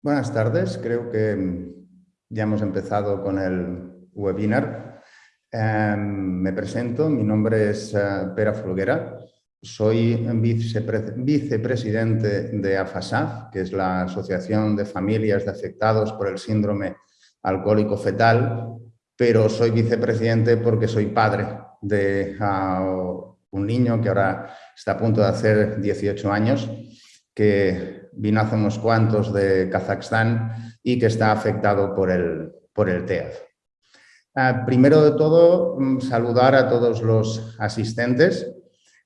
Buenas tardes, creo que mm, ya hemos empezado con el webinar. Em, me presento, mi nombre es uh, Pera Folguera, soy vicepre vicepresidente de AFASAF, que es la Asociación de Familias de Afectados por el Síndrome Alcohólico Fetal, pero soy vicepresidente porque soy padre de un niño que ahora está a punto de hacer 18 años, que vino hace unos cuantos de Kazajstán y que está afectado por el, por el TEAF. Ah, primero de todo, mm, saludar a todos los asistentes,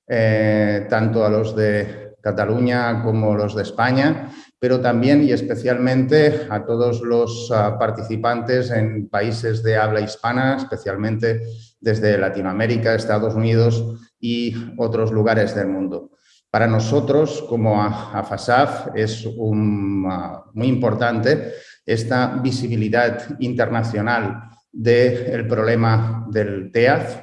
eh, tanto a los de Cataluña como los de España, pero también y especialmente a todos los uh, participantes en países de habla hispana, especialmente desde Latinoamérica, Estados Unidos y otros lugares del mundo. Para nosotros, como AFASAF, es uh, muy importante esta visibilidad internacional del problema del TEAF,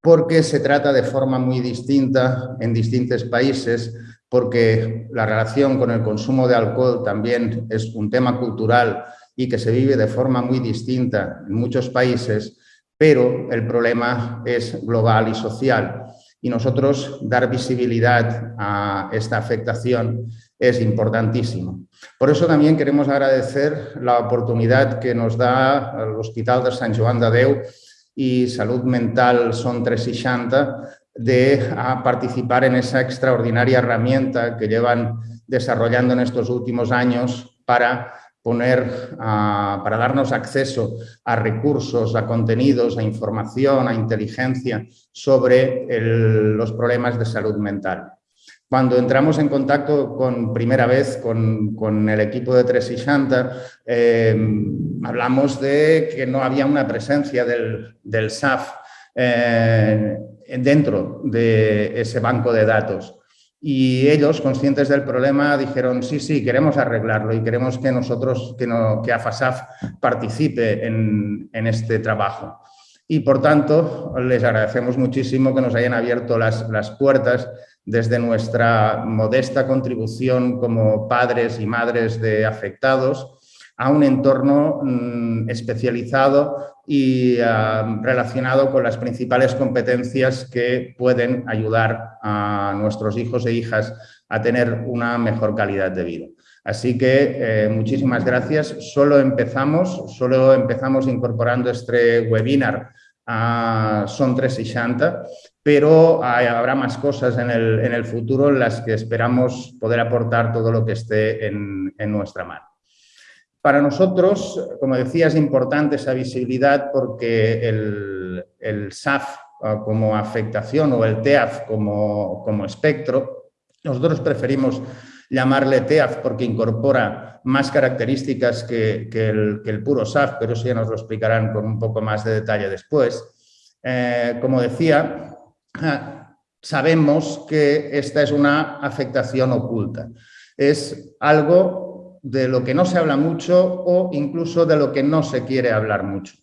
porque se trata de forma muy distinta en distintos países, porque la relación con el consumo de alcohol también es un tema cultural y que se vive de forma muy distinta en muchos países, pero el problema es global y social y nosotros dar visibilidad a esta afectación es importantísimo. Por eso también queremos agradecer la oportunidad que nos da el Hospital de Sant Joan de Déu y Salud Mental Son 360 de participar en esa extraordinaria herramienta que llevan desarrollando en estos últimos años para poner, para darnos acceso a recursos, a contenidos, a información, a inteligencia sobre los problemas de salud mental. Cuando entramos en contacto con primera vez con, el equipo de 360, eh, hablamos de que no había una presencia del, del SAF eh, dentro de ese banco de datos. Y ellos, conscientes del problema, dijeron, sí, sí, queremos arreglarlo y queremos que nosotros, que, no, que AFASAF participe en, este trabajo. Y por tanto, les agradecemos muchísimo que nos hayan abierto las, puertas desde nuestra modesta contribución como padres y madres de afectados a un entorno mm, especializado y relacionado con las principales competencias que pueden ayudar a nuestros hijos e hijas a tener una mejor calidad de vida. Así que eh, muchísimas gracias. Solo empezamos, solo empezamos incorporando este webinar a Son 360, pero habrá más cosas en el, futuro en las que esperamos poder aportar todo lo que esté en nuestra mano. Para nosotros, como decía, es importante esa visibilidad porque el, SAF ah, como afectación o el TEAF como, espectro, nosotros preferimos llamarle TEAF porque incorpora más características que, el, puro SAF, pero eso ya nos lo explicarán con un poco más de detalle después. Eh, como decía, ah, sabemos que esta es una afectación oculta. Es algo de lo que no se habla mucho o incluso de lo que no se quiere hablar mucho.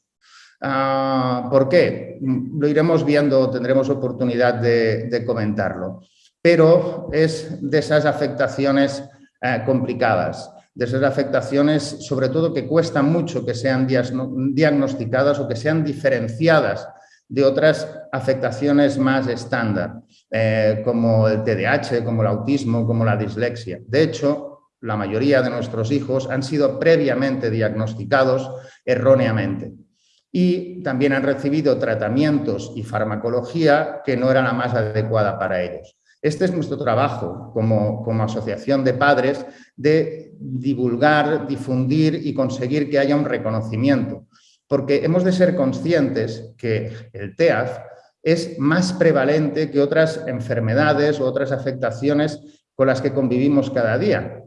Ah, ¿Por qué? Lo iremos viendo, tendremos oportunidad de, comentarlo. Pero es de esas afectaciones eh, complicadas, de esas afectaciones sobre todo que cuestan mucho que sean diagnosticadas o que sean diferenciadas de otras afectaciones más estándar, eh, como el TDAH, como el autismo, como la dislexia. De hecho, la mayoría de nuestros hijos han sido previamente diagnosticados erróneamente y también han recibido tratamientos y farmacología que no era la más adecuada para ellos. Este es nuestro trabajo como, como asociación de padres de divulgar, difundir y conseguir que haya un reconocimiento, porque hemos de ser conscientes que el TEAF es más prevalente que otras enfermedades u otras afectaciones con las que convivimos cada día.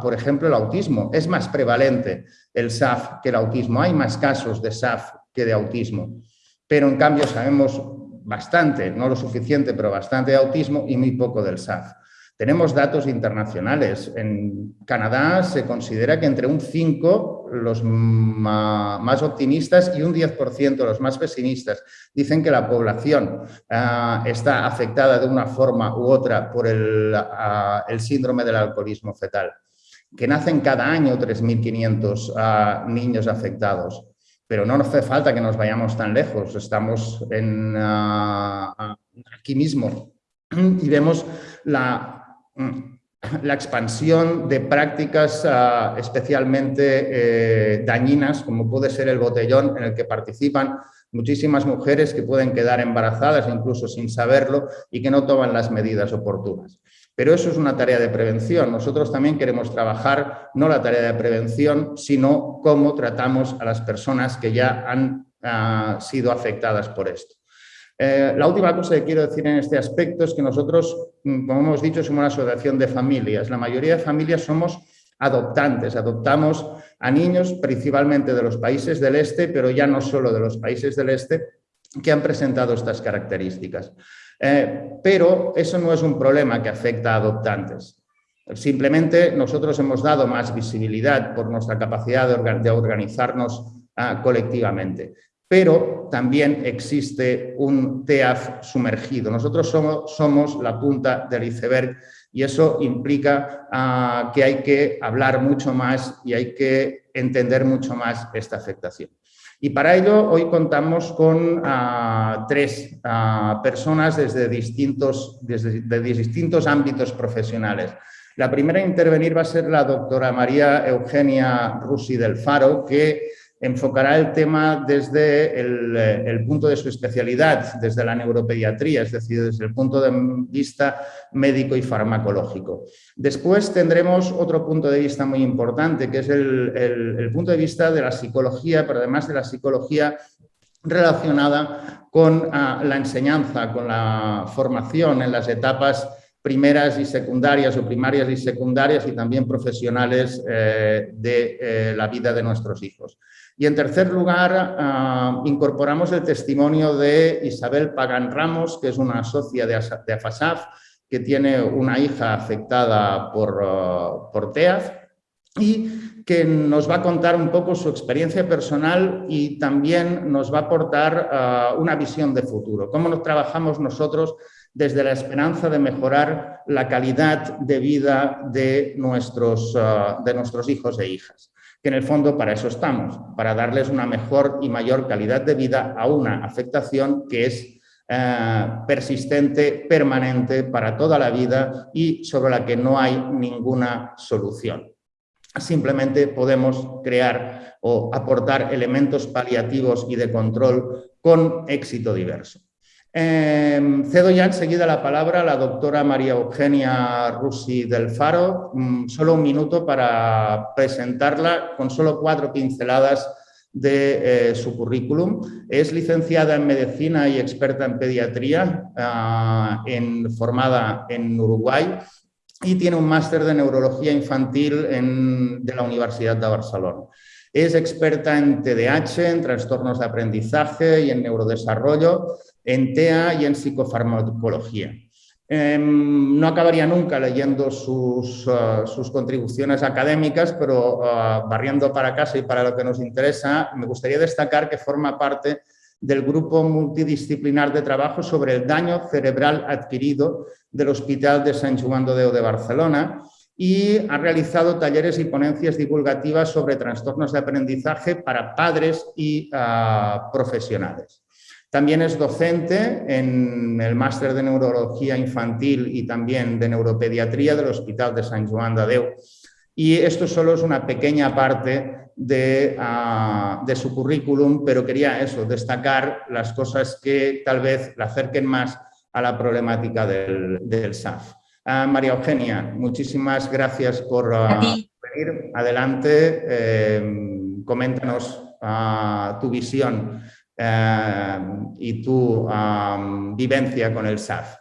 Por ejemplo, el autismo. Es más prevalente el SAF que el autismo. Hay más casos de SAF que de autismo. Pero en cambio sabemos bastante, no lo suficiente, pero bastante de autismo y muy poco del SAF. Tenemos datos internacionales. En Canadá se considera que entre un 5 los más optimistas y un 10% los más pesimistas dicen que la población ah, está afectada de una forma u otra por el, ah, síndrome del alcoholismo fetal. que nacen cada año 3.500 ah, niños afectados. Pero no nos hace falta que nos vayamos tan lejos, estamos aquí mismo y vemos la, la expansión de prácticas ah, especialmente eh, dañinas, como puede ser el botellón, en el que participan muchísimas mujeres que pueden quedar embarazadas incluso sin saberlo y que no toman las medidas oportunas. Pero eso es una tarea de prevención. Nosotros también queremos trabajar no la tarea de prevención, sino cómo tratamos a las personas que ya han ah, sido afectadas por esto. Eh, la última cosa que quiero decir en este aspecto es que nosotros, mm, como hemos dicho, somos una asociación de familias. La mayoría de familias somos adoptantes, adoptamos a niños principalmente de los países del este, pero ya no solo de los países del este, que han presentado estas características. Eh, pero eso no es un problema que afecta a adoptantes. Simplemente nosotros hemos dado más visibilidad por nuestra capacidad de, organizarnos ah, colectivamente. Pero también existe un TEAF sumergido. Nosotros somos, la punta del iceberg y eso implica ah, que hay que hablar mucho más y hay que entender mucho más esta afectación. Y para ello hoy contamos con ah, tres ah, personas desde distintos, desde, de distintos ámbitos profesionales. La primera a intervenir va a ser la doctora María Eugenia Rusi del Faro, que enfocará el tema desde eh, el, punto de su especialidad, desde la neuropediatría, es decir, desde el punto de vista médico y farmacológico. Después tendremos otro punto de vista muy importante, que es el, punto de vista de la psicología, pero además de la psicología relacionada con ah, la enseñanza, con la formación en las etapas primeras y secundarias o primarias y secundarias y también profesionales eh, de eh, la vida de nuestros hijos. Y en tercer lugar, ah, incorporamos el testimonio de Isabel Pagan Ramos, que es una socia de, AFASAF, que tiene una hija afectada por, uh, por TEAF y que nos va a contar un poco su experiencia personal y también nos va a aportar ah, una visión de futuro. Cómo nos trabajamos nosotros desde la esperanza de mejorar la calidad de vida de nuestros, de nuestros hijos e hijas que en el fondo para eso estamos, para darles una mejor y mayor calidad de vida a una afectación que es eh, persistente, permanente para toda la vida y sobre la que no hay ninguna solución. Simplemente podemos crear o aportar elementos paliativos y de control con éxito diverso. Em, cedo ya enseguida la palabra a la doctora María Eugenia Rusi del Faro. Mm, solo un minuto para presentarla con solo cuatro pinceladas de eh, su currículum. Es licenciada en Medicina y experta en Pediatría, ah, formada en Uruguay y tiene un máster de Neurología Infantil de la Universidad de Barcelona. Es experta en TDAH, en trastornos de aprendizaje y en neurodesarrollo en TEA y en psicofarmacología. Em, no acabaría nunca leyendo sus, uh, sus contribuciones académicas, pero uh, barriendo para casa y para lo que nos interesa, me gustaría destacar que forma parte del grupo multidisciplinar de trabajo sobre el daño cerebral adquirido del Hospital de Sant Joan de de Barcelona y ha realizado talleres y ponencias divulgativas sobre trastornos de aprendizaje para padres y uh, profesionales. También es docente en el máster de Neurología Infantil y también de Neuropediatría del Hospital de Sant Joan de Déu. Y esto solo es una pequeña parte de, ah, de, su currículum, pero quería eso, destacar las cosas que tal vez la acerquen más a la problemática del, del SAF. Ah, María Eugenia, muchísimas gracias por ah, venir. Adelante, eh, coméntanos tu visión eh, y tu vivencia con el SAF.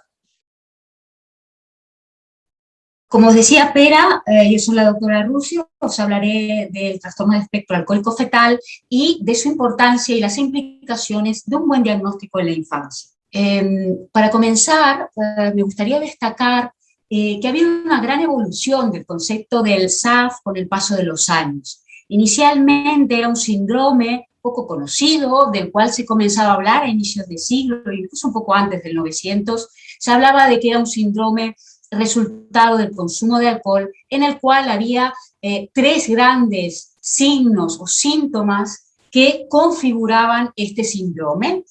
Como os decía Pera, eh, yo soy la doctora Rusio, os hablaré del trastorno de espectro alcohólico fetal y de su importancia y las implicaciones de un buen diagnóstico en la infancia. Em, para comenzar, eh, me gustaría destacar que ha habido una gran evolución del concepto del SAF con el paso de los años. Inicialmente era un síndrome poco conocido, del cual se comenzaba a hablar a inicios de siglo, incluso un poco antes del 900, se hablaba de que era un síndrome resultado del consumo de alcohol, en el cual había eh, tres grandes signos o síntomas que configuraban este síndrome,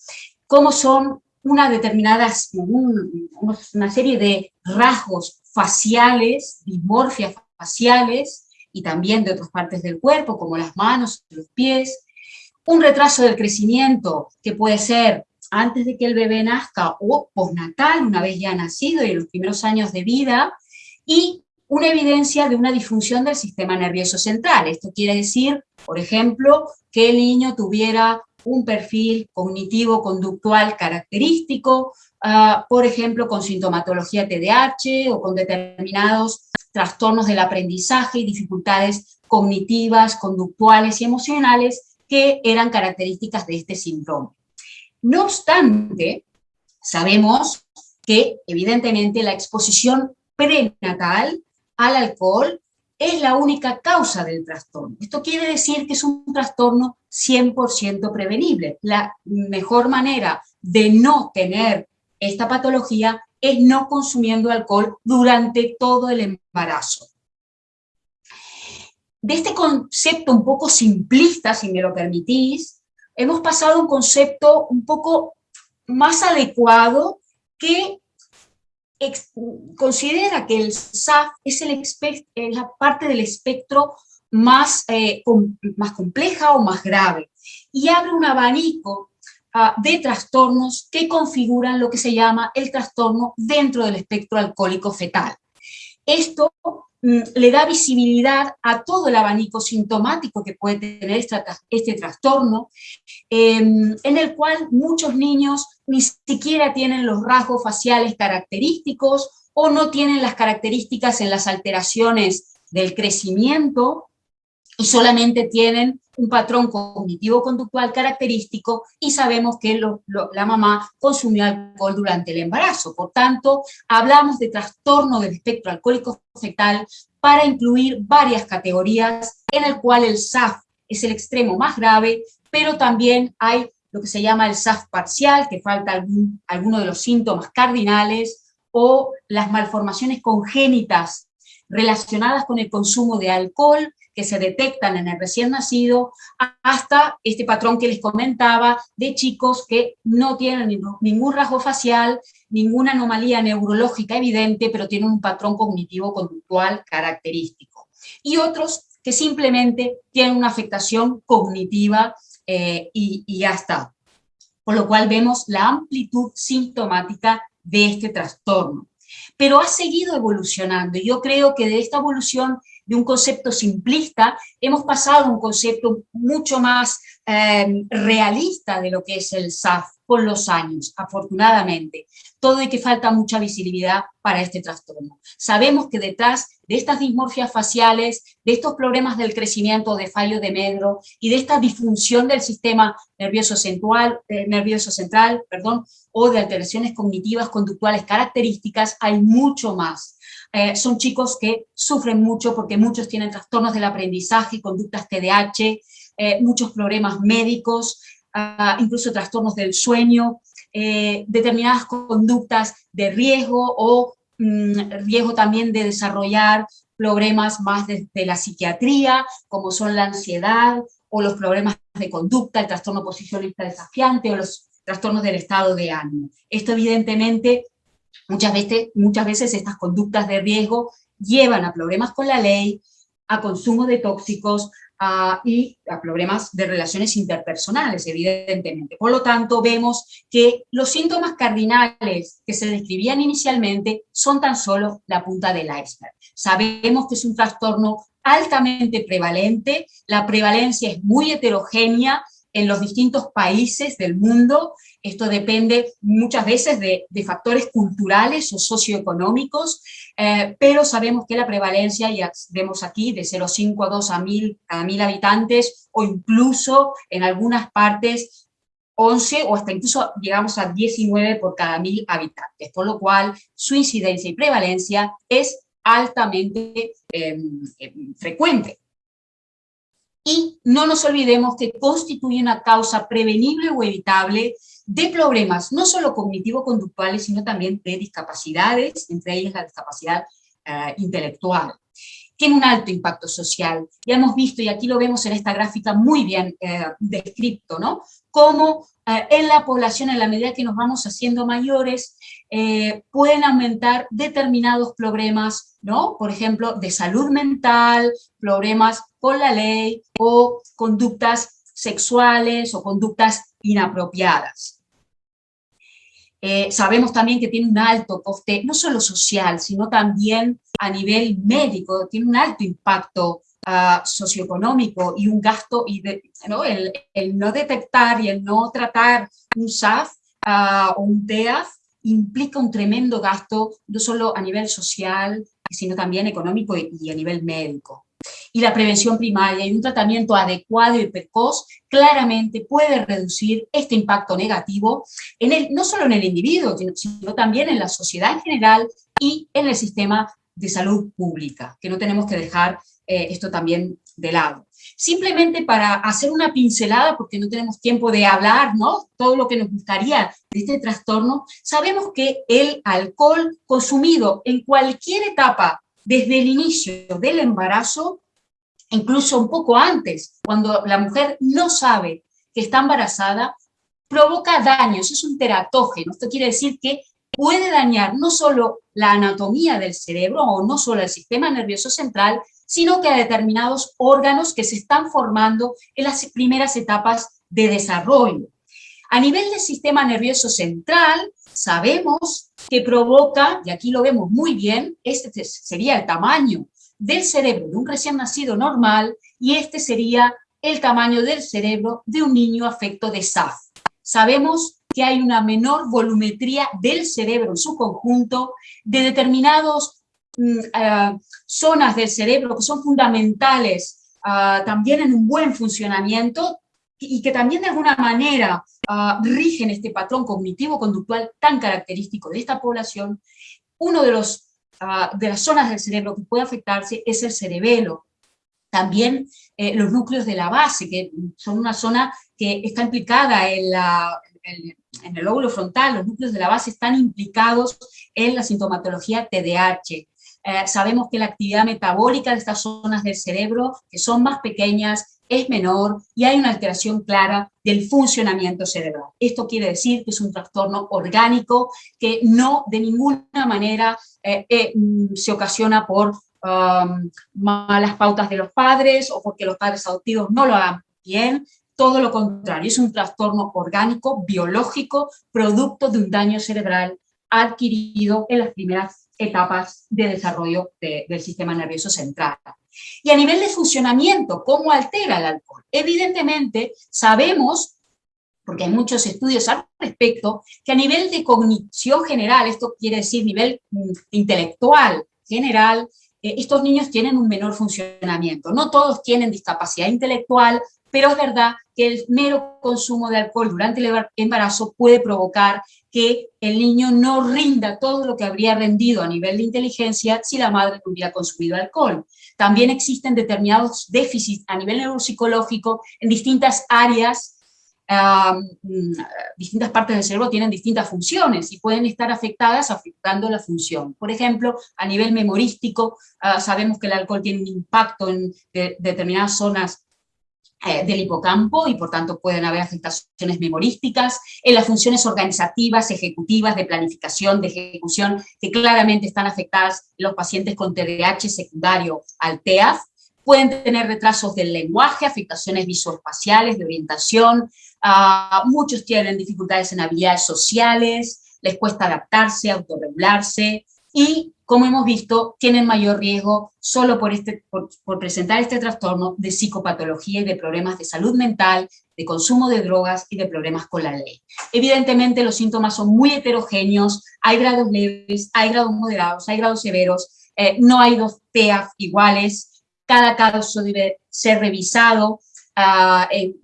como son una determinada, una serie de rasgos faciales, dimorfias faciales, y también de otras partes del cuerpo, como las manos, los pies, un retraso del crecimiento, que puede ser antes de que el bebé nazca o postnatal, una vez ya nacido y en los primeros años de vida, y una evidencia de una disfunción del sistema nervioso central. Esto quiere decir, por ejemplo, que el niño tuviera un perfil cognitivo-conductual característico, ah, por ejemplo, con sintomatología TDAH o con determinados trastornos del aprendizaje y dificultades cognitivas, conductuales y emocionales que eran características de este síndrome. No obstante, sabemos que evidentemente la exposición prenatal al alcohol es la única causa del trastorno. Esto quiere decir que es un trastorno 100% prevenible. La mejor manera de no tener esta patología es no consumiendo alcohol durante todo el embarazo. De este concepto un poco simplista, si me lo permitís, hemos pasado a un concepto un poco más adecuado que considera que el SAF es, la parte del espectro más, eh, más compleja o más grave y abre un abanico ah, de trastornos que configuran lo que se llama el trastorno dentro del espectro alcohólico fetal. Esto le da visibilidad a todo el abanico sintomático que puede tener este, este trastorno, em, en el cual muchos niños ni siquiera tienen los rasgos faciales característicos o no tienen las características en las alteraciones del crecimiento y solamente tienen un patrón cognitivo-conductual característico y sabemos que la mamá consumió alcohol durante el embarazo. Por tanto, hablamos de trastorno del espectro alcohólico fetal para incluir varias categorías en el cual el SAF es el extremo más grave, pero también hay lo que se llama el SAF parcial, que falta alguno de los síntomas cardinales, o las malformaciones congénitas relacionadas con el consumo de alcohol, que se detectan en el recién nacido, hasta este patrón que les comentaba de chicos que no tienen ningún rasgo facial, ninguna anomalía neurológica evidente, pero tienen un patrón cognitivo-conductual característico. Y otros que simplemente tienen una afectación cognitiva eh, y, y ya está. Por lo cual vemos la amplitud sintomática de este trastorno. Pero ha seguido evolucionando y yo creo que de esta evolución de un concepto simplista hemos pasado a un concepto mucho más eh, realista de lo que es el SAF con los años, afortunadamente. Todo y que falta mucha visibilidad para este trastorno. Sabemos que detrás de estas dismorfias faciales, de estos problemas del crecimiento de fallo de medro y de esta disfunción del sistema nervioso central, eh, nervioso central perdón, o de alteraciones cognitivas conductuales características, hay mucho más. Eh, son chicos que sufren mucho porque muchos tienen trastornos del aprendizaje, conductas TDAH, eh, muchos problemas médicos, Ah, incluso trastornos del sueño, eh, determinadas conductas de riesgo o mm, riesgo también de desarrollar problemas más de, la psiquiatría, como son la ansiedad o los problemas de conducta, el trastorno posicionista desafiante o los trastornos del estado de ánimo. Esto evidentemente, muchas veces, muchas veces estas conductas de riesgo llevan a problemas con la ley, a consumo de tóxicos, y a problemas de relaciones interpersonales, evidentemente. Por lo tanto, vemos que los síntomas cardinales que se describían inicialmente son tan solo la punta del iceberg. Sabemos que es un trastorno altamente prevalente, la prevalencia es muy heterogénea en los distintos países del mundo, esto depende muchas veces de, factores culturales o socioeconómicos, eh, pero sabemos que la prevalencia, ya vemos aquí, de 0,5 a 2 a 1000 cada 1000 habitantes, o incluso en algunas partes 11 o hasta incluso llegamos a 19 por cada 1000 habitantes, por lo cual su incidencia y prevalencia es altamente em, em, frecuente. Y no nos olvidemos que constituye una causa prevenible o evitable de problemas no solo cognitivo-conductuales, sino también de discapacidades, entre ellas la discapacidad eh, intelectual. Tiene un alto impacto social. Ya hemos visto, y aquí lo vemos en esta gráfica muy bien eh, descrito, ¿no? Cómo eh, en la población, en la medida que nos vamos haciendo mayores, pueden aumentar determinados problemas, ¿no? Por ejemplo, de salud mental, problemas con la ley o conductas sexuales o conductas inapropiadas. Eh, sabemos también que tiene un alto coste, no solo social, sino también a nivel médico, tiene un alto impacto ah, socioeconómico y un gasto, y El, no detectar y el no tratar un SAF ah, o un TEAF implica un tremendo gasto, no solo a nivel social, sino también económico y a nivel médico y la prevención primaria y un tratamiento adecuado y precoz claramente puede reducir este impacto negativo, en el, no solo en el individuo, sino también en la sociedad en general y en el sistema de salud pública, que no tenemos que dejar eh, esto también de lado. Simplemente para hacer una pincelada, porque no tenemos tiempo de hablar, ¿no? Todo lo que nos gustaría de este trastorno, sabemos que el alcohol consumido en cualquier etapa, desde el inicio del embarazo, incluso un poco antes, cuando la mujer no sabe que está embarazada, provoca daños, es un teratógeno. Esto quiere decir que puede dañar no solo la anatomía del cerebro o no solo el sistema nervioso central, sino que a determinados órganos que se están formando en las primeras etapas de desarrollo. A nivel del sistema nervioso central, sabemos que provoca, y aquí lo vemos muy bien, este sería el tamaño del cerebro de un recién nacido normal y este sería el tamaño del cerebro de un niño afecto de SAF. Sabemos que hay una menor volumetría del cerebro en su conjunto, de determinadas mm, eh, zonas del cerebro que son fundamentales ah, también en un buen funcionamiento y que también de alguna manera ah, rigen este patrón cognitivo-conductual tan característico de esta población. Uno de los De las zonas del cerebro que puede afectarse es el cerebelo. También eh, los núcleos de la base, que son una zona que está implicada en, en, el lóbulo frontal, los núcleos de la base están implicados en la sintomatología TDAH. Eh, sabemos que la actividad metabólica de estas zonas del cerebro, que son más pequeñas, es menor y hay una alteración clara del funcionamiento cerebral. Esto quiere decir que es un trastorno orgánico que no de ninguna manera eh, eh, mm, se ocasiona por um, malas pautas de los padres o porque los padres adoptivos no lo hagan bien, todo lo contrario, es un trastorno orgánico, biológico, producto de un daño cerebral adquirido en las primeras etapas de desarrollo del sistema nervioso central. Y a nivel de funcionamiento, ¿cómo altera el alcohol? Evidentemente, sabemos, porque hay muchos estudios al respecto, que a nivel de cognición general, esto quiere decir nivel mm, intelectual general, eh, estos niños tienen un menor funcionamiento. No todos tienen discapacidad intelectual, pero es verdad que el mero consumo de alcohol durante el embarazo puede provocar que el niño no rinda todo lo que habría rendido a nivel de inteligencia si la madre hubiera consumido alcohol. También existen determinados déficits a nivel neuropsicológico en distintas áreas, distintas partes del cerebro tienen distintas funciones y pueden estar afectadas afectando la función. Por ejemplo, a nivel memorístico, ah, sabemos que el alcohol tiene un impacto en determinadas zonas eh, del hipocampo y por tanto pueden haber afectaciones memorísticas, en las funciones organizativas, ejecutivas, de planificación, de ejecución, que claramente están afectadas los pacientes con TDAH secundario al TEAF, pueden tener retrasos del lenguaje, afectaciones visoespaciales, de orientación, ah, muchos tienen dificultades en habilidades sociales, les cuesta adaptarse, autorregularse, y como hemos visto, tienen mayor riesgo solo por, este, por, presentar este trastorno de psicopatología y de problemas de salud mental, de consumo de drogas y de problemas con la ley. Evidentemente los síntomas son muy heterogéneos, hay grados leves, hay grados moderados, hay grados severos, eh, no hay dos TEAF iguales, cada caso debe ser revisado ah, en,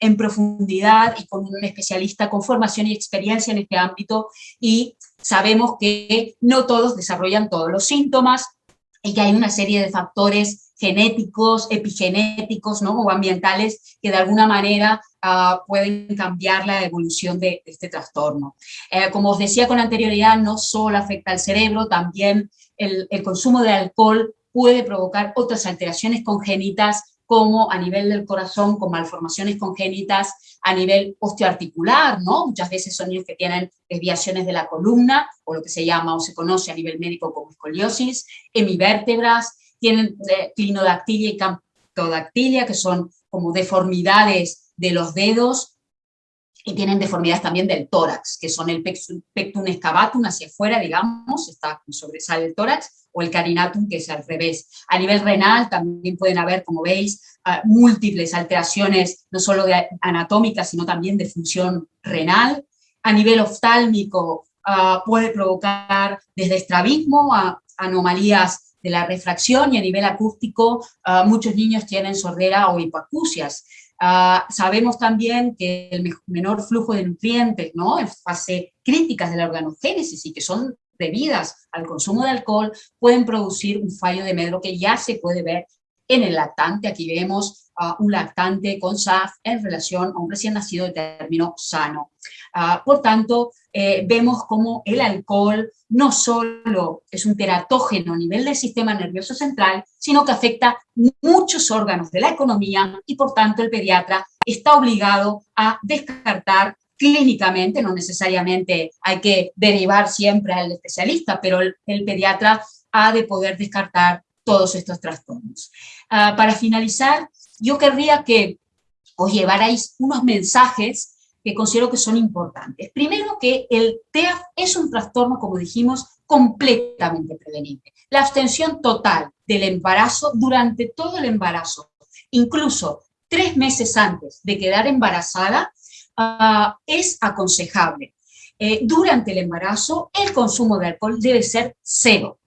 en, profundidad y con un especialista con formación y experiencia en este ámbito y sabemos que no todos desarrollan todos los síntomas y que hay una serie de factores genéticos, epigenéticos ¿no? o ambientales que de alguna manera uh, pueden cambiar la evolución de, este trastorno. Eh, como os decía con anterioridad, no solo afecta al cerebro, también el consumo de alcohol puede provocar otras alteraciones congénitas como a nivel del corazón, con malformaciones congénitas a nivel osteoarticular, ¿no? Muchas veces son niños que tienen desviaciones de la columna, o lo que se llama o se conoce a nivel médico como escoliosis, hemivértebras, tienen eh, clinodactilia y camptodactilia, que son como deformidades de los dedos, y tienen deformidades también del tórax, que son el pectum excavatum hacia afuera, digamos, está sobresale el tórax, o el carinatum, que es al revés. A nivel renal también pueden haber, como veis, ah, múltiples alteraciones, no solo de anatómicas, sino también de función renal. A nivel oftálmico ah, puede provocar desde estrabismo a anomalías de la refracción y a nivel acústico ah, muchos niños tienen sordera o hipoacusias. sabemos también que el menor flujo de nutrientes, ¿no? en fase críticas de la organogénesis y que son debidas al consumo de alcohol pueden producir un fallo de medro que ya se puede ver en el lactante. Aquí vemos un lactante con SAF en relación a un recién nacido de término sano. Ah, por tanto, eh, vemos como el alcohol no solo es un teratógeno a nivel del sistema nervioso central, sino que afecta muchos órganos de la economía y por tanto el pediatra está obligado a descartar clínicamente, no necesariamente hay que derivar siempre al especialista, pero el, pediatra ha de poder descartar todos estos trastornos. Ah, para finalizar, yo querría que os llevarais unos mensajes que considero que son importantes. Primero que el TEAF es un trastorno, como dijimos, completamente prevenible. La abstención total del embarazo durante todo el embarazo, incluso tres meses antes de quedar embarazada, Ah, es aconsejable. Eh, durante el embarazo, el consumo de alcohol debe ser cero.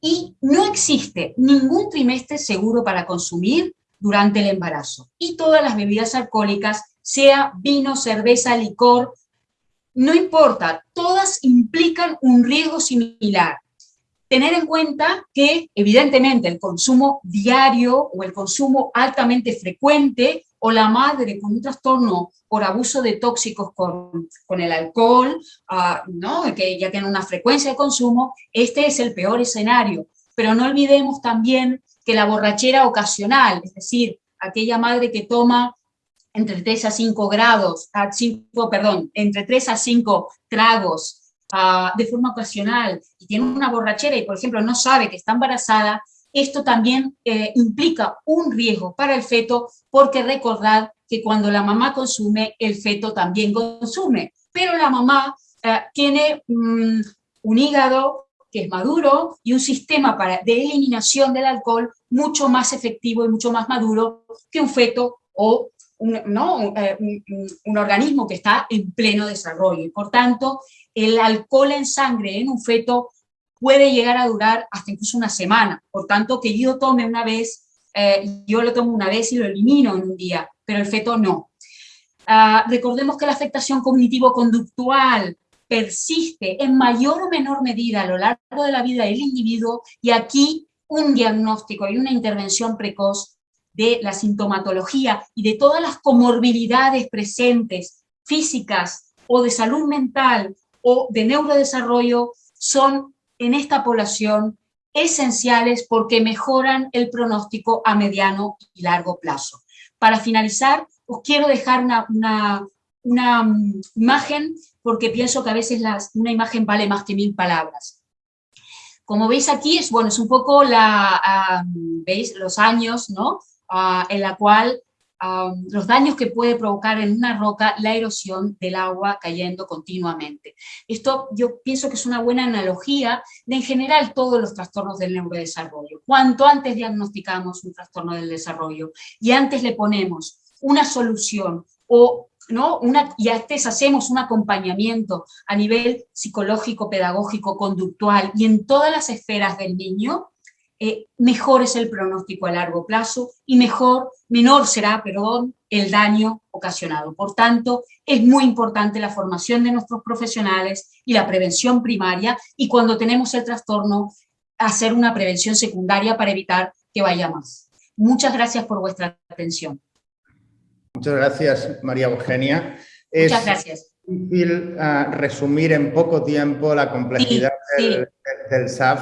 Y no existe ningún trimestre seguro para consumir durante el embarazo. Y todas las bebidas alcohólicas, sea vino, cerveza, licor, no importa, todas implican un riesgo similar. Tener en cuenta que, evidentemente, el consumo diario o el consumo altamente frecuente o la madre con un trastorno por abuso de tóxicos con, con el alcohol, uh, ¿no? que ya tiene una frecuencia de consumo, este es el peor escenario. Pero no olvidemos también que la borrachera ocasional, es decir, aquella madre que toma entre 3 a 5 grados, a 5, perdón, entre 3 a 5 tragos uh, de forma ocasional y tiene una borrachera y, por ejemplo, no sabe que está embarazada, esto también eh, implica un riesgo para el feto porque recordad que cuando la mamá consume, el feto también consume. Pero la mamá eh, tiene mm, un hígado que es maduro y un sistema para, de eliminación del alcohol mucho más efectivo y mucho más maduro que un feto o un, ¿no? Eh, un, organismo que está en pleno desarrollo. Y por tanto, el alcohol en sangre en un feto puede llegar a durar hasta incluso una semana. Por tanto, que yo tome una vez, eh, yo lo tomo una vez y lo elimino en un día, pero el feto no. Ah, recordemos que la afectación cognitivo-conductual persiste en mayor o menor medida a lo largo de la vida del individuo y aquí un diagnóstico y una intervención precoz de la sintomatología y de todas las comorbilidades presentes, físicas o de salud mental o de neurodesarrollo, son en esta población esenciales porque mejoran el pronóstico a mediano y largo plazo. Para finalizar, os quiero dejar una, una, mm, imagen porque pienso que a veces una imagen vale más que mil palabras. Como veis aquí, es, bueno, es un poco la, ¿veis? los años ¿no? Ah, en la cual los daños que puede provocar en una roca la erosión del agua cayendo continuamente. Esto yo pienso que es una buena analogía de en general todos los trastornos del neurodesarrollo. Cuanto antes diagnosticamos un trastorno del desarrollo y antes le ponemos una solución o ¿no? Una, y antes hacemos un acompañamiento a nivel psicológico, pedagógico, conductual y en todas las esferas del niño, eh, mejor es el pronóstico a largo plazo y mejor, menor será, perdón, el daño ocasionado. Por tanto, es muy importante la formación de nuestros profesionales y la prevención primaria y cuando tenemos el trastorno, hacer una prevención secundaria para evitar que vaya más. Muchas gracias por vuestra atención. Muchas gracias, María Eugenia. Muchas gracias. Es difícil uh, resumir en poco tiempo la complejidad sí, del, sí. del, SAF.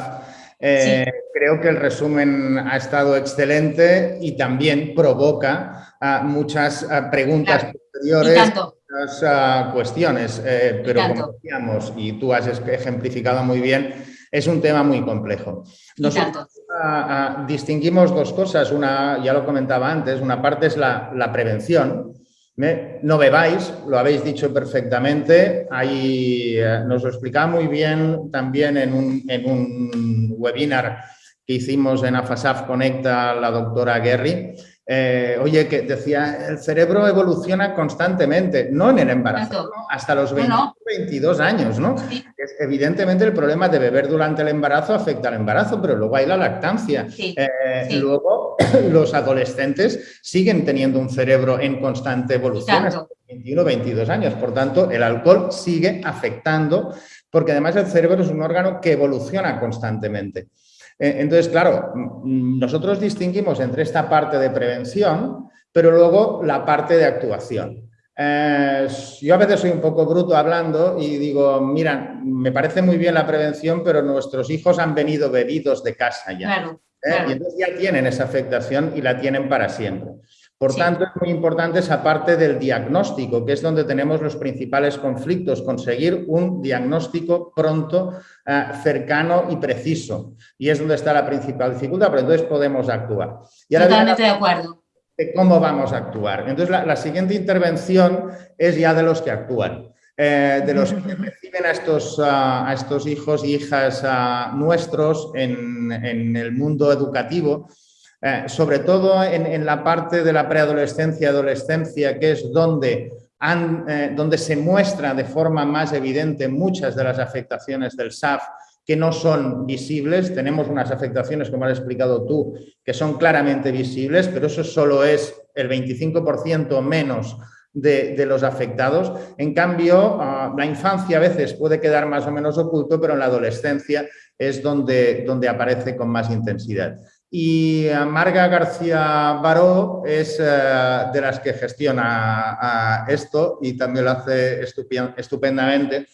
Eh, sí. Creo que el resumen ha estado excelente y también provoca uh, muchas uh, preguntas claro. posteriores, muchas cuestiones, eh, pero como decíamos, y tú has ejemplificado muy bien, es un tema muy complejo. Nosotros distinguimos dos cosas, una, ya lo comentaba antes, una parte es la, la prevención, no bebáis, lo habéis dicho perfectamente, Ahí, eh, nos lo explicaba muy bien también en un, en un webinar que hicimos en AFASAF Conecta la doctora Guerri, eh, oye, que decía, el cerebro evoluciona constantemente, no en el embarazo, ¿no? hasta los 20, no, no. 22 años, ¿no? Sí. Es, evidentemente el problema de beber durante el embarazo afecta al embarazo, pero luego hay la lactancia. Sí. Eh, Sí. Luego los adolescentes siguen teniendo un cerebro en constante evolución hasta los 21, 22 años. Por tanto, el alcohol sigue afectando, porque además el cerebro es un órgano que evoluciona constantemente. Eh, entonces, claro, nosotros distinguimos entre esta parte de prevención, pero luego la parte de actuación. Eh, yo a veces soy un poco bruto hablando y digo, mira, me parece muy bien la prevención, pero nuestros hijos han venido bebidos de casa ya. Claro, ¿eh? claro. Y entonces ya tienen esa afectación y la tienen para siempre. Por Sí. tanto, es muy importante esa parte del diagnóstico, que es donde tenemos los principales conflictos, conseguir un diagnóstico pronto, eh, cercano y preciso. Y es donde está la principal dificultad, pero entonces podemos actuar. Y ahora Totalmente de acuerdo. De cómo vamos a actuar. Entonces, la, siguiente intervención es ya de los que actúan. eh, de los que reciben a estos, a, estos hijos y hijas nuestros en, en el mundo educativo, eh, sobre todo en, en, la parte de la preadolescencia adolescencia, que es donde, eh, donde se muestra de forma más evidente muchas de las afectaciones del SAF que no son visibles. Tenemos unas afectaciones, como has explicado tú, que son claramente visibles, pero eso solo es el 25% menos de, los afectados. En cambio, uh, la infancia a veces puede quedar más o menos oculto, pero en la adolescencia es donde, donde aparece con más intensidad. Y uh, Marga García Baró es uh, de las que gestiona esto y también lo hace estupendamente.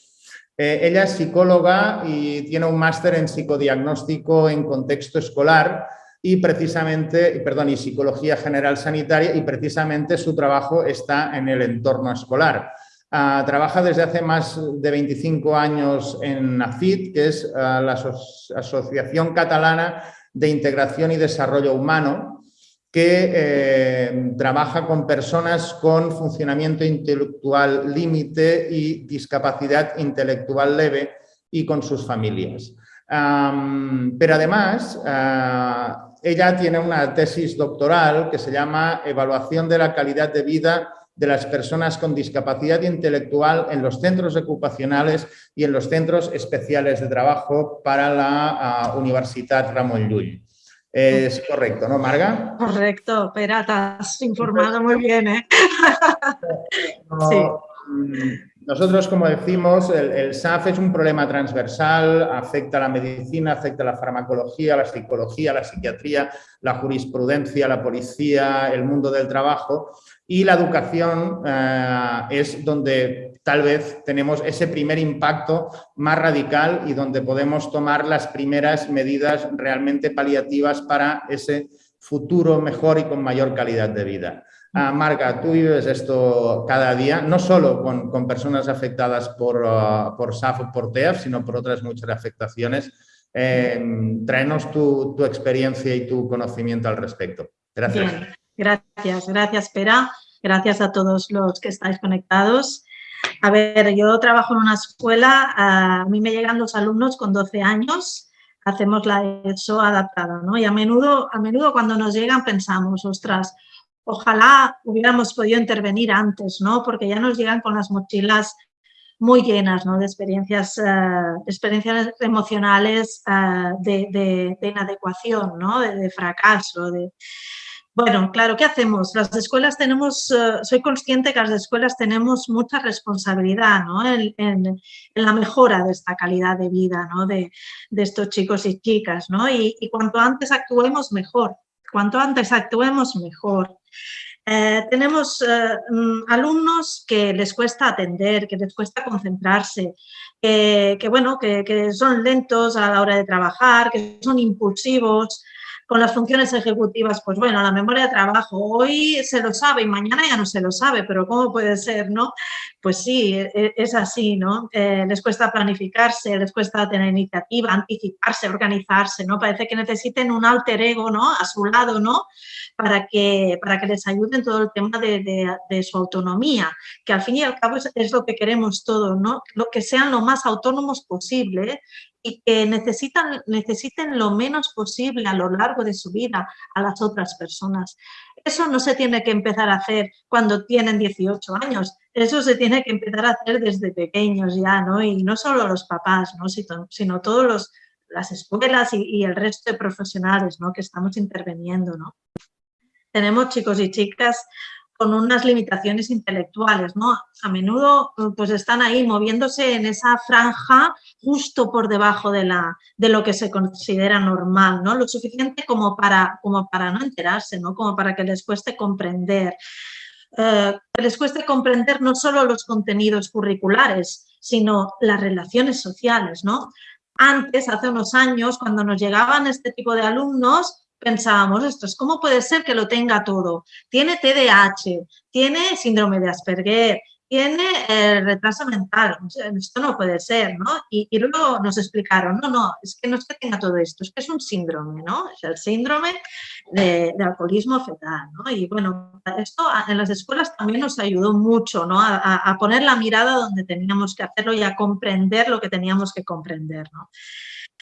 Eh, ella es psicóloga y tiene un máster en psicodiagnóstico en contexto escolar y precisamente, perdón, y psicología general sanitaria y precisamente su trabajo está en el entorno escolar. Uh, trabaja desde hace más de 25 años en AFIT, que es uh, la Aso Asociación Catalana de Integración y Desarrollo Humano, que eh, trabaja con personas con funcionamiento intelectual límite y discapacidad intelectual leve y con sus familias. Pero además, uh, ella tiene una tesis doctoral que se llama Evaluación de la calidad de vida de las personas con discapacidad intelectual en los centros ocupacionales y en los centros especiales de trabajo para la uh, Universidad Ramon Llull. Es correcto, ¿no, Marga? Correcto, pero te has informado muy bien, ¿eh? No, sí. Nosotros, como decimos, el, el, SAF es un problema transversal, afecta a la medicina, afecta a la farmacología, la psicología, la psiquiatría, la jurisprudencia, la policía, el mundo del trabajo y la educación eh, es donde tal vez tenemos ese primer impacto más radical y donde podemos tomar las primeras medidas realmente paliativas para ese futuro mejor y con mayor calidad de vida. Uh, Marga, tú vives esto cada día, no solo con, personas afectadas por, uh, por SAF o por TEAF, sino por otras muchas afectaciones. Eh, tráenos tu, experiencia y tu conocimiento al respecto. Gracias. Gracias, gracias, Pera. Gracias a todos los que estáis conectados. A ver, yo trabajo en una escuela, a mí me llegan los alumnos con 12 años, hacemos la ESO adaptada, ¿no? Y a menudo, a menudo cuando nos llegan pensamos, ostras, ojalá hubiéramos podido intervenir antes, ¿no? Porque ya nos llegan con las mochilas muy llenas, ¿no? De experiencias, uh, experiencias emocionales de, de, de, inadecuación, ¿no? De, de, fracaso, de... Bueno, claro, ¿qué hacemos? Las escuelas tenemos, uh, soy consciente que las escuelas tenemos mucha responsabilidad, ¿no? En, la mejora de esta calidad de vida, ¿no? De, estos chicos y chicas, ¿no? Y, cuanto antes actuemos, mejor cuanto antes actuemos, mejor. Eh, tenemos eh, mm, alumnos que les cuesta atender, que les cuesta concentrarse, que, bueno, que, son lentos a la hora de trabajar, que son impulsivos, con las funciones ejecutivas, pues bueno, la memoria de trabajo, hoy se lo sabe y mañana ya no se lo sabe, pero ¿cómo puede ser, no? Pues sí, e, e, es así, ¿no? Eh, les cuesta planificarse, les cuesta tener iniciativa, anticiparse, organizarse, ¿no? Parece que necesiten un alter ego, ¿no? A su lado, ¿no? Para que, para que les ayude en todo el tema de, de, su autonomía, que al fin y al cabo es, es, lo que queremos todos, ¿no? Lo que sean lo más autónomos posible y que necesitan, necesiten lo menos posible a lo largo de su vida a las otras personas. Eso no se tiene que empezar a hacer cuando tienen 18 años, eso se tiene que empezar a hacer desde pequeños ya, ¿no? Y no solo los papás, ¿no? Sino, sino todas las escuelas y, y, el resto de profesionales, ¿no? Que estamos interviniendo, ¿no? Tenemos chicos y chicas con unas limitaciones intelectuales, ¿no? A menudo pues están ahí moviéndose en esa franja justo por debajo de, la, de lo que se considera normal, ¿no? Lo suficiente como para, como para no enterarse, ¿no? Como para que les cueste comprender. Eh, les cueste comprender no solo los contenidos curriculares, sino las relaciones sociales, ¿no? Antes, hace unos años, cuando nos llegaban este tipo de alumnos, pensábamos, esto es, ¿cómo puede ser que lo tenga todo? Tiene TDAH, tiene síndrome de Asperger, tiene eh, retraso mental, esto no puede ser, ¿no? Y, luego nos explicaron, no, no, es que no es que tenga todo esto, es que es un síndrome, ¿no? Es el síndrome de, alcoholismo fetal. Y bueno, esto en las escuelas también nos ayudó mucho, ¿no? A, a poner la mirada donde teníamos que hacerlo y a comprender lo que teníamos que comprender, ¿no?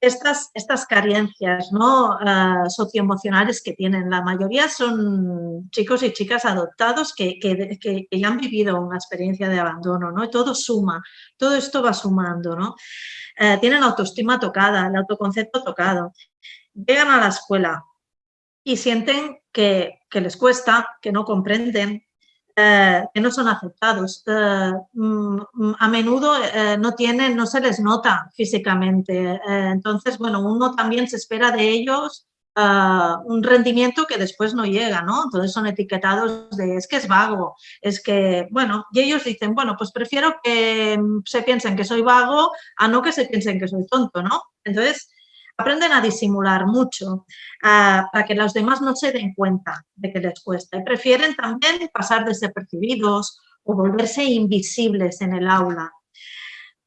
Estas, estas carencias ¿no? Uh, socioemocionales que tienen. La mayoría son chicos y chicas adoptados que, que, que, ya han vivido una experiencia de abandono, ¿no? todo suma, todo esto va sumando. ¿no? Uh, tienen autoestima tocada, el autoconcepto tocado. Llegan a la escuela y sienten que, que les cuesta, que no comprenden, eh, que no son aceptados. Eh, mm, a menudo eh, no tienen, no se les nota físicamente. entonces, bueno, uno también se espera de ellos un rendimiento que después no llega, ¿no? Entonces son etiquetados de es que es vago, es que, bueno, y ellos dicen, bueno, pues prefiero que mm, se piensen que soy vago a no que se piensen que soy tonto, ¿no? Entonces, aprenden a disimular mucho para que los demás no se den cuenta de que les cuesta. Y prefieren también pasar desapercibidos o volverse invisibles en el aula.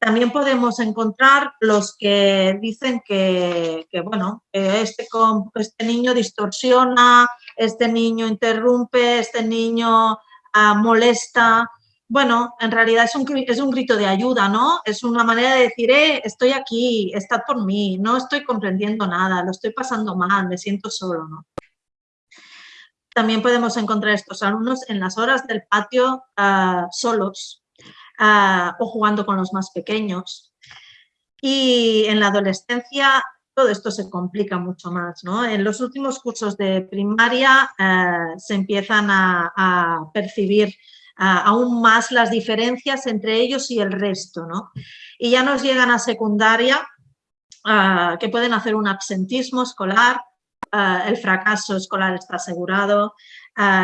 También podemos encontrar los que dicen que, bueno, este, este niño distorsiona, este niño interrumpe, este niño ah, molesta, bueno, en realidad es un, es un grito de ayuda, ¿no? Es una manera de decir, eh, estoy aquí, estad por mí, no estoy comprendiendo nada, lo estoy pasando mal, me siento solo, ¿no? También podemos encontrar estos alumnos en las horas del patio ah, solos ah, o jugando con los más pequeños. Y en la adolescencia todo esto se complica mucho más. ¿no? En los últimos cursos de primaria ah, se empiezan a percibir aún más las diferencias entre ellos y el resto. ¿no? Y ya nos llegan a secundaria, que pueden hacer un absentismo escolar, el fracaso escolar está asegurado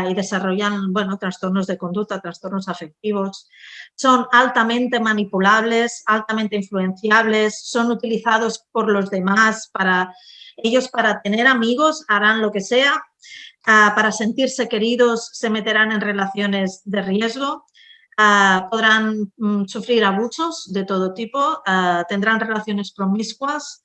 y desarrollan bueno, trastornos de conducta, trastornos afectivos. Son altamente manipulables, altamente influenciables, son utilizados por los demás para ellos para tener amigos harán lo que sea Ah, para sentirse queridos se meterán en relaciones de riesgo, ah, podrán mm, sufrir abusos de todo tipo, ah, tendrán relaciones promiscuas,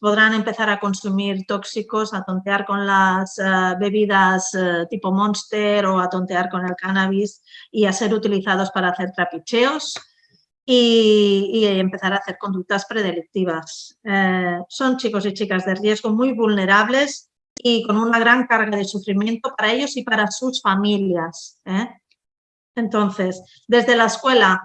podrán empezar a consumir tóxicos, a tontear con las bebidas tipo Monster o a tontear con el cannabis y a ser utilizados para hacer trapicheos y, empezar a hacer conductas predelictivas. Eh, son chicos y chicas de riesgo muy vulnerables y con una gran carga de sufrimiento para ellos y para sus familias. ¿eh? Entonces, desde la escuela,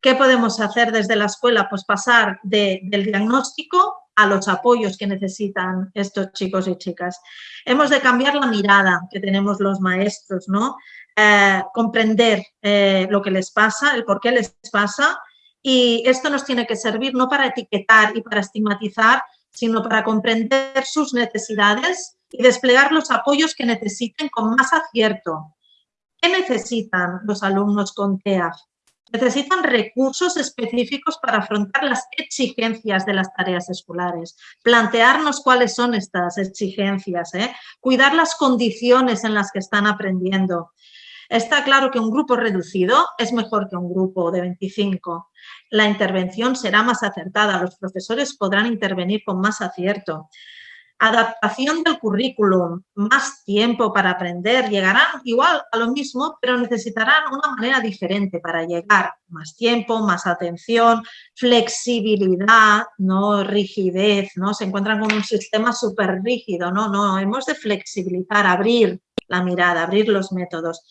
¿qué podemos hacer desde la escuela? Pues pasar del diagnóstico a los apoyos que necesitan estos chicos y chicas. Hemos de cambiar la mirada que tenemos los maestros, ¿no? Eh, comprender eh, lo que les pasa, el por qué les pasa y esto nos tiene que servir no para etiquetar y para estigmatizar, sino para comprender sus necesidades y desplegar los apoyos que necesiten con más acierto. ¿Qué necesitan los alumnos con TEAF? Necesitan recursos específicos para afrontar las exigencias de las tareas escolares, plantearnos cuáles son estas exigencias, ¿eh? cuidar las condiciones en las que están aprendiendo. Está claro que un grupo reducido es mejor que un grupo de 25. La intervención será más acertada, los profesores podrán intervenir con más acierto. Adaptación del currículum, más tiempo para aprender, llegarán igual a lo mismo, pero necesitarán una manera diferente para llegar. Más tiempo, más atención, flexibilidad, no rigidez, ¿no? Se encuentran con un sistema súper rígido, ¿no? No, hemos de flexibilizar, abrir la mirada, abrir los métodos.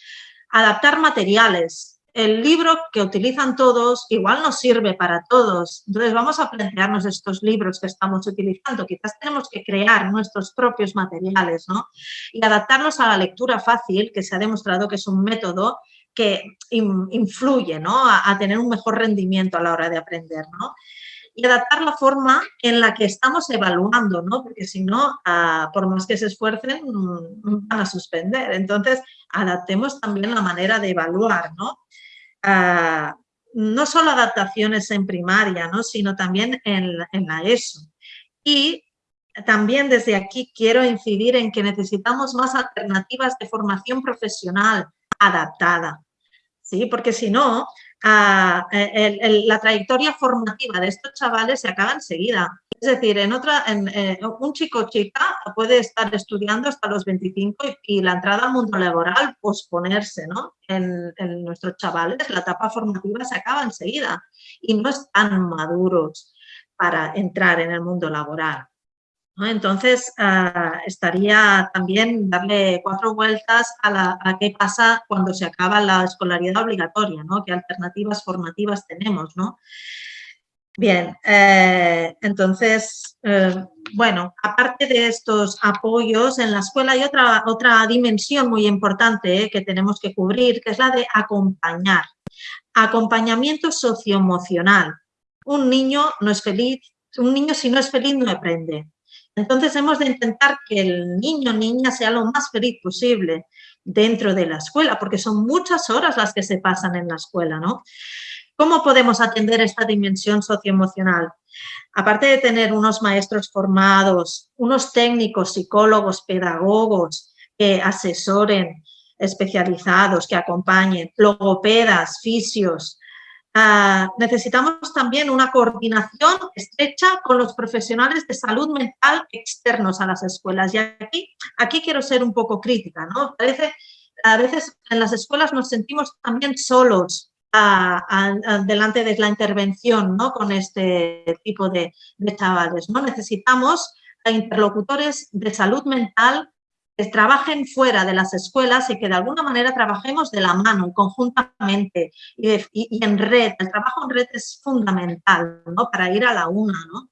Adaptar materiales, el libro que utilizan todos igual no sirve para todos. Entonces vamos a plantearnos estos libros que estamos utilizando. Quizás tenemos que crear nuestros propios materiales ¿no? y adaptarlos a la lectura fácil, que se ha demostrado que es un método que influye ¿no? a, tener un mejor rendimiento a la hora de aprender. ¿no? Y adaptar la forma en la que estamos evaluando, ¿no? Porque si no, ah, por más que se esfuercen, mm, van a suspender. Entonces, adaptemos también la manera de evaluar, ¿no? no solo adaptaciones en primaria, ¿no? sino también en, en la ESO. Y también desde aquí quiero incidir en que necesitamos más alternativas de formación profesional adaptada, ¿sí? porque si no, la trayectoria formativa de estos chavales se acaba enseguida. Es decir, en otra, eh, un chico o chica puede estar estudiando hasta los 25 y, la entrada al mundo laboral posponerse, ¿no? En, nuestros chavales la etapa formativa se acaba enseguida y no están maduros para entrar en el mundo laboral. Entonces, ah, estaría también darle cuatro vueltas a, qué pasa cuando se acaba la escolaridad obligatoria, ¿no? qué alternativas formativas tenemos. ¿no? Bien, eh, entonces, eh, bueno, aparte de estos apoyos en la escuela hay otra, otra dimensión muy importante eh, que tenemos que cubrir, que es la de acompañar. Acompañamiento socioemocional. Un niño no es feliz, un niño si no es feliz no aprende. Entonces hemos de intentar que el niño o niña sea lo más feliz posible dentro de la escuela, porque son muchas horas las que se pasan en la escuela, ¿no? ¿Cómo podemos atender esta dimensión socioemocional? Aparte de tener unos maestros formados, unos técnicos, psicólogos, pedagogos que asesoren, especializados, que acompañen, logopedas, fisios, ah, necesitamos también una coordinación estrecha con los profesionales de salud mental externos a las escuelas. Y aquí, aquí quiero ser un poco crítica, ¿no? Parece, a veces en las escuelas nos sentimos también solos, delante de la intervención ¿no? con este tipo de, chavales. ¿no? Necesitamos interlocutores de salud mental que trabajen fuera de las escuelas y que de alguna manera trabajemos de la mano conjuntamente y, en red. El trabajo en red es fundamental ¿no? para ir a la una. ¿no?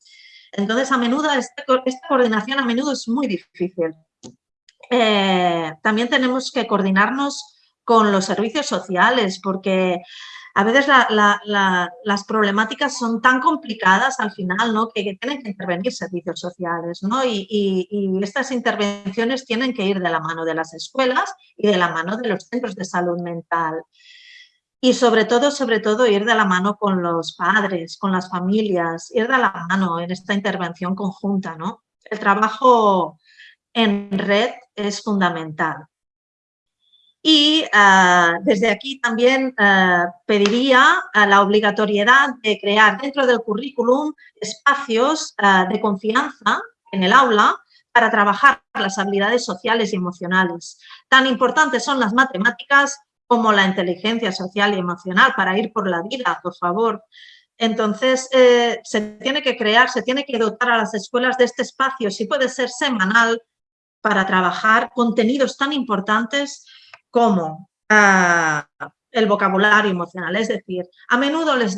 Entonces, a menudo, este esta coordinación a menudo es muy difícil. Eh, también tenemos que coordinarnos con los servicios sociales, porque a veces las problemáticas son tan complicadas al final ¿no? que, tienen que intervenir servicios sociales ¿no? y, estas intervenciones tienen que ir de la mano de las escuelas y de la mano de los centros de salud mental. Y sobre todo, sobre todo, ir de la mano con los padres, con las familias, ir de la mano en esta intervención conjunta. ¿no? El trabajo en red es fundamental. Y ah, desde aquí también ah, pediría la obligatoriedad de crear dentro del currículum espacios ah, de confianza en el aula para trabajar las habilidades sociales y emocionales. Tan importantes son las matemáticas como la inteligencia social y emocional para ir por la vida, por favor. Entonces, eh, se tiene que crear, se tiene que dotar a las escuelas de este espacio, si puede ser semanal, para trabajar contenidos tan importantes como ah, el vocabulario emocional. Es decir, a menudo les,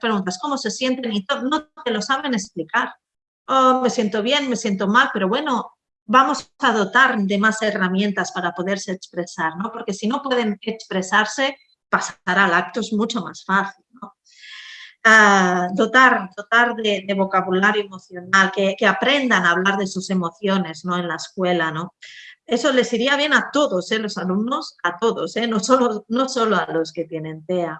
preguntas cómo se sienten y no te lo saben explicar. Oh, me siento bien, me siento mal, pero bueno, vamos a dotar de más herramientas para poderse expresar, ¿no? Porque si no pueden expresarse, pasar al acto es mucho más fácil, dotar, dotar de, vocabulario emocional, que, que, aprendan a hablar de sus emociones ¿no? en la escuela. ¿no? Eso les iría bien a todos, ¿eh? los alumnos, a todos, ¿eh? no, solo, no solo a los que tienen TEA.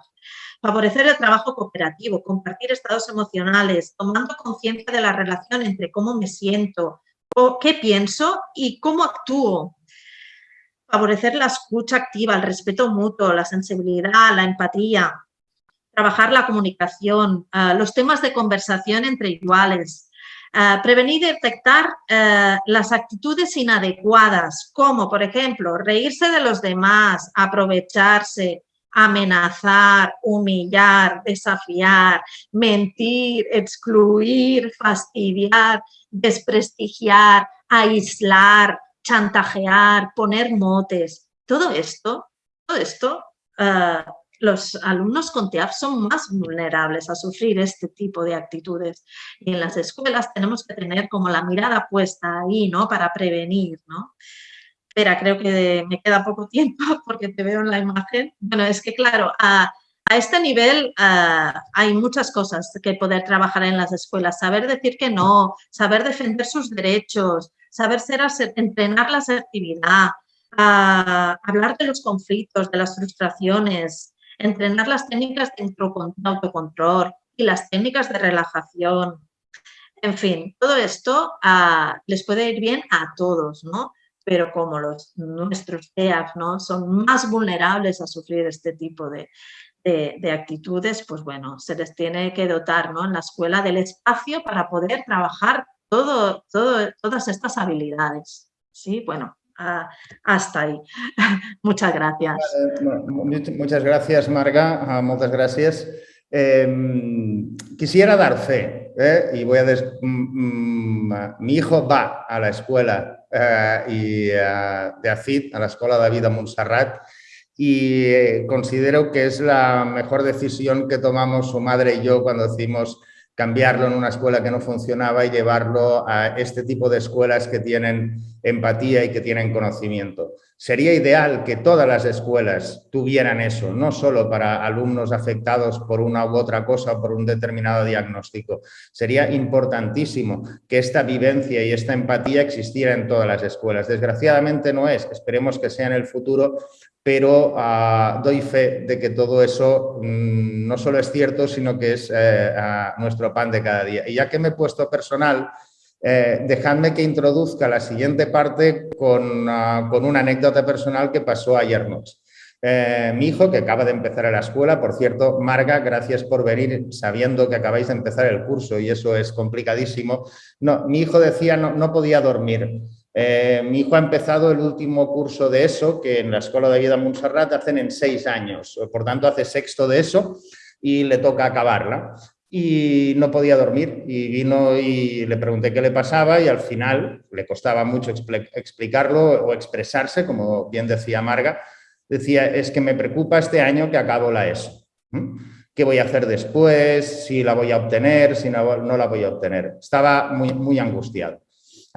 Favorecer el trabajo cooperativo, compartir estados emocionales, tomando conciencia de la relación entre cómo me siento, o qué pienso y cómo actúo. Favorecer la escucha activa, el respeto mutuo, la sensibilidad, la empatía, trabajar la comunicación, eh, los temas de conversación entre iguales, eh, prevenir y detectar eh, las actitudes inadecuadas, como por ejemplo reírse de los demás, aprovecharse, amenazar, humillar, desafiar, mentir, excluir, fastidiar, desprestigiar, aislar, chantajear, poner motes. Todo esto, todo esto los alumnos con TEAF son más vulnerables a sufrir este tipo de actitudes. Y en las escuelas tenemos que tener como la mirada puesta ahí, ¿no? Para prevenir, ¿no? Espera, creo que me queda poco tiempo porque te veo en la imagen. Bueno, es que claro, a, este nivel hay muchas cosas que poder trabajar en las escuelas. Saber decir que no, saber defender sus derechos, saber ser, entrenar la asertividad, hablar de los conflictos, de las frustraciones, entrenar las técnicas de autocontrol y las técnicas de relajación. En fin, todo esto ah, les puede ir bien a todos, ¿no? Pero como los, nuestros TEAF ¿no? son más vulnerables a sufrir este tipo de, actitudes, pues bueno, se les tiene que dotar ¿no? en la escuela del espacio para poder trabajar todo, todas estas habilidades. Sí, bueno, hasta ahí. muchas gracias. Muchas gracias, Marga. Ah, muchas gracias. Em, quisiera dar fe, ¿eh? y voy a mm, mm, mi hijo va a la escuela eh, y, eh, de ACID, a la Escuela de Vida Montserrat, y considero que es la mejor decisión que tomamos su madre y yo cuando decimos cambiarlo en una escuela que no funcionaba y llevarlo a este tipo de escuelas que tienen empatía y que tienen conocimiento. Sería ideal que todas las escuelas tuvieran eso, no solo para alumnos afectados por una u otra cosa, por un determinado diagnóstico. Sería importantísimo que esta vivencia y esta empatía existiera en todas las escuelas. Desgraciadamente no es, esperemos que sea en el futuro, pero ah, doy fe de que todo eso mm, no solo es cierto, sino que es eh, nuestro pan de cada día. Y ya que me he puesto personal, eh, dejadme que introduzca la siguiente parte con, ah, con, una anécdota personal que pasó ayer noche. Eh, mi hijo, que acaba de empezar a la escuela, por cierto, Marga, gracias por venir sabiendo que acabáis de empezar el curso y eso es complicadísimo. No, mi hijo decía no, no podía dormir. Eh, mi hijo ha empezado el último curso de eso, que en la Escuela de Vida Montserrat hacen en seis años, por tanto hace sexto de eso y le toca acabarla. Y no podía dormir y vino y le pregunté qué le pasaba y al final le costaba mucho explicarlo o expresarse, como bien decía Marga, decía, es que me preocupa este año que acabo la ESO. ¿Qué voy a hacer después? ¿Si la voy a obtener? ¿Si no, la voy a obtener? Estaba muy angustiado.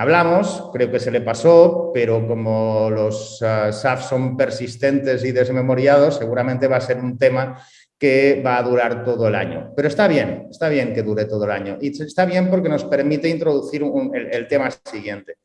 Hablamos, creo que se le pasó, pero como los uh, SAF son persistentes y desmemoriados, seguramente va a ser un tema que va a durar todo el año. Pero está bien, está bien que dure todo el año. Y está bien porque nos permite introducir el, tema siguiente.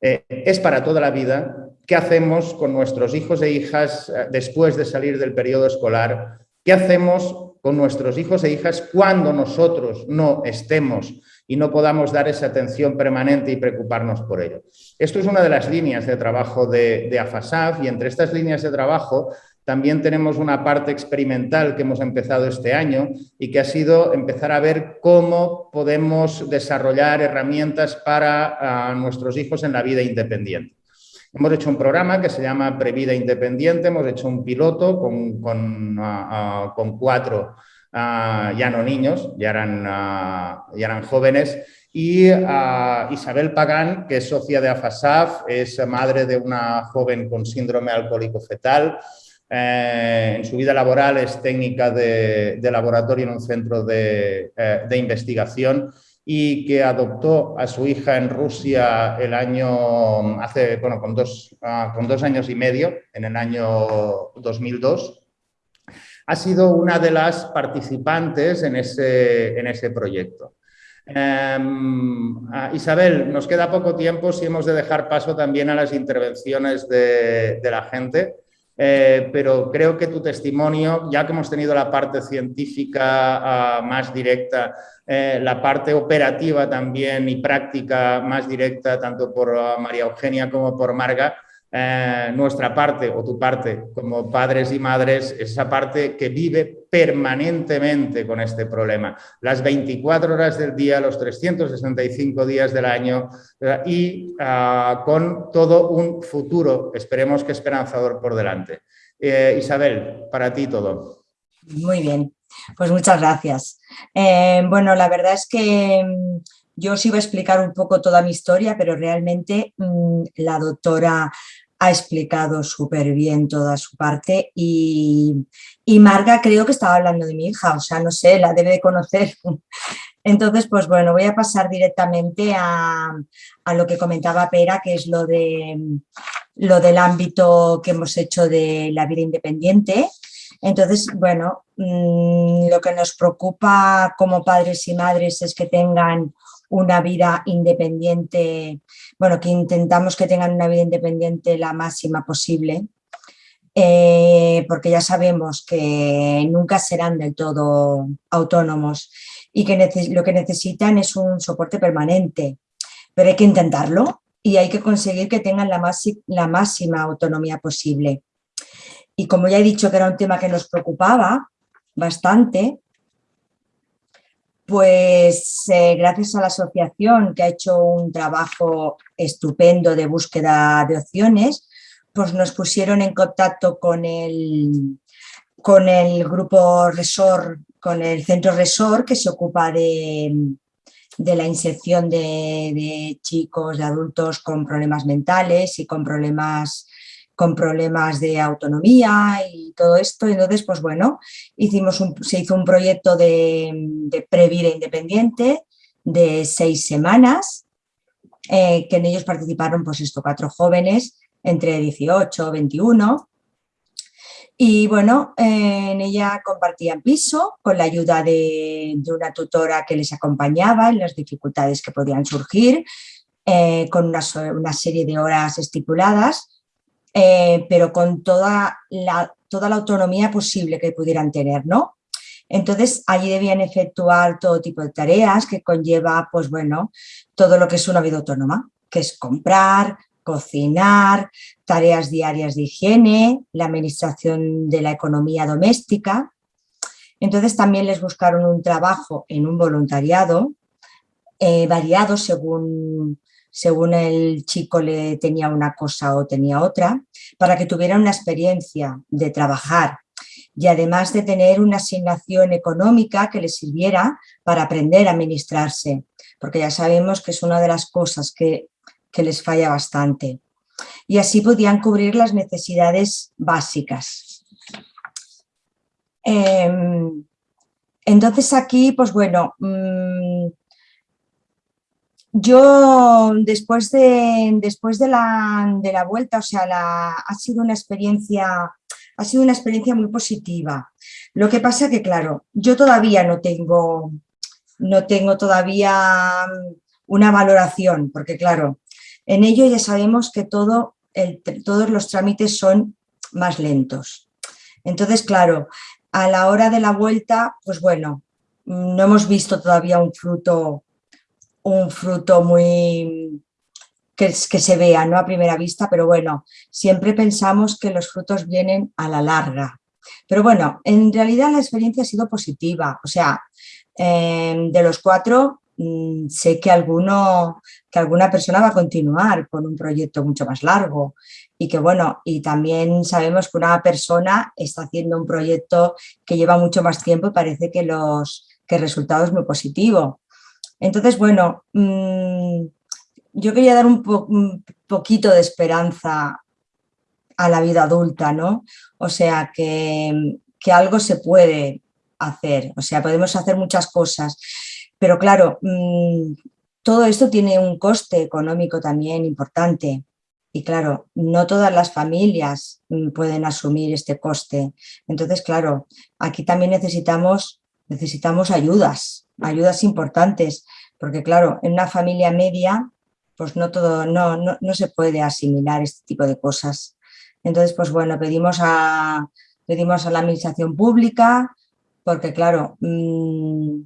Eh, es para toda la vida. ¿Qué hacemos con nuestros hijos e hijas uh, después de salir del periodo escolar? ¿Qué hacemos con nuestros hijos e hijas cuando nosotros no estemos y no podamos dar esa atención permanente y preocuparnos por ello. Esto es una de las líneas de trabajo de, AFASAF y entre estas líneas de trabajo también tenemos una parte experimental que hemos empezado este año y que ha sido empezar a ver cómo podemos desarrollar herramientas para nuestros hijos en la vida independiente. Hemos hecho un programa que se llama Previda Independiente, hemos hecho un piloto con, con, con cuatro Ah, ya no niños, ya eran, ah, ya eran jóvenes, y ah, Isabel Pagán, que es socia de AFASAF, es madre de una joven con síndrome alcohólico fetal, eh, en su vida laboral es técnica de, laboratorio en un centro de, eh, de, investigación y que adoptó a su hija en Rusia el año, hace, bueno, con dos, con dos años y medio, en el año 2002, ha sido una de las participantes en ese, en ese proyecto. Em, Isabel, nos queda poco tiempo si hemos de dejar paso también a las intervenciones de, la gente, eh, pero creo que tu testimonio, ya que hemos tenido la parte científica ah, más directa, eh, la parte operativa también y práctica más directa, tanto por ah, María Eugenia como por Marga, eh, nuestra parte o tu parte como padres y madres, esa parte que vive permanentemente con este problema, las 24 horas del día, los 365 días del año eh, y ah, con todo un futuro, esperemos que esperanzador por delante. Eh, Isabel, para ti todo. Muy bien, pues muchas gracias. bueno, la verdad es que mm, yo os iba a explicar un poco toda mi historia, pero realmente mm, la doctora ha explicado súper bien toda su parte y, Marga creo que estaba hablando de mi hija, o sea, no sé, la debe de conocer. Entonces, pues bueno, voy a pasar directamente a, lo que comentaba Pera, que es lo, de, lo del ámbito que hemos hecho de la vida independiente. Entonces, bueno, mm, lo que nos preocupa como padres y madres es que tengan una vida independiente, bueno, que intentamos que tengan una vida independiente la máxima posible, eh, porque ya sabemos que nunca serán del todo autónomos y que lo que necesitan es un soporte permanente, pero hay que intentarlo y hay que conseguir que tengan la, la máxima autonomía posible. Y como ya he dicho que era un tema que nos preocupaba bastante, pues eh, gracias a la asociación que ha hecho un trabajo estupendo de búsqueda de opciones, pues nos pusieron en contacto con el, con el grupo Resort, con el centro Resort que se ocupa de, la inserción de, de, chicos, de adultos con problemas mentales y con problemas con problemas de autonomía y todo esto. Entonces, pues bueno, hicimos se hizo un proyecto de, de previda independiente de seis semanas, eh, que en ellos participaron pues estos cuatro jóvenes entre 18 y 21. Y bueno, en ella compartían piso con la ayuda de, una tutora que les acompañaba en las dificultades que podían surgir, eh, con una serie de horas estipuladas eh, pero con toda la, toda la autonomía posible que pudieran tener, ¿no? Entonces, allí debían efectuar todo tipo de tareas que conlleva, pues bueno, todo lo que es una vida autónoma, que es comprar, cocinar, tareas diarias de higiene, la administración de la economía doméstica. Entonces, también les buscaron un trabajo en un voluntariado, eh, variado según según el chico le tenía una cosa o tenía otra, para que tuviera una experiencia de trabajar y además de tener una asignación económica que les sirviera para aprender a administrarse, porque ya sabemos que es una de las cosas que, les falla bastante. Y así podían cubrir las necesidades básicas. Em, entonces aquí, pues bueno, mm, yo después de, después de, la, de la vuelta, o sea, ha sido una experiencia ha sido una experiencia muy positiva. Lo que pasa que, claro, yo todavía no tengo, no tengo todavía una valoración, porque claro, en ello ya sabemos que todo todos los trámites son más lentos. Entonces, claro, a la hora de la vuelta, pues bueno, no hemos visto todavía un fruto un fruto muy que, que, se vea ¿no? a primera vista, pero bueno, siempre pensamos que los frutos vienen a la larga. Pero bueno, en realidad la experiencia ha sido positiva, o sea, em, de los cuatro mm, sé que, alguno, que alguna persona va a continuar con un proyecto mucho más largo y que bueno, y también sabemos que una persona está haciendo un proyecto que lleva mucho más tiempo y parece que, los, que el resultado es muy positivo. Entonces, bueno, mm, yo quería dar un, poquito de esperanza a la vida adulta, ¿no? O sea, que, algo se puede hacer, o sea, podemos hacer muchas cosas, pero claro, mm, todo esto tiene un coste económico también importante. Y claro, no todas las familias mm, pueden asumir este coste. Entonces, claro, aquí también necesitamos, necesitamos ayudas, ayudas importantes, porque claro, en una familia media, pues no, todo, no, no, se puede asimilar este tipo de cosas. Entonces, pues bueno, pedimos a, pedimos a la administración pública, porque claro, mm,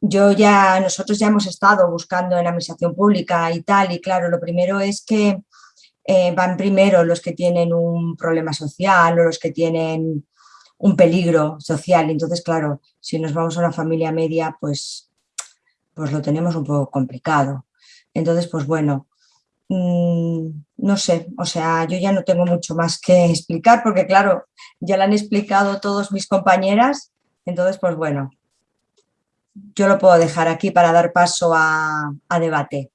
yo ya, nosotros ya hemos estado buscando en la administración pública y tal, y claro, lo primero es que eh, van primero los que tienen un problema social o los que tienen un peligro social. Entonces, claro, si nos vamos a una familia media, pues, pues lo tenemos un poco complicado. Entonces, pues bueno, mm, no sé, o sea, yo ya no tengo mucho más que explicar porque, claro, ya lo han explicado todos mis compañeras. Entonces, pues bueno, yo lo puedo dejar aquí para dar paso a, debate.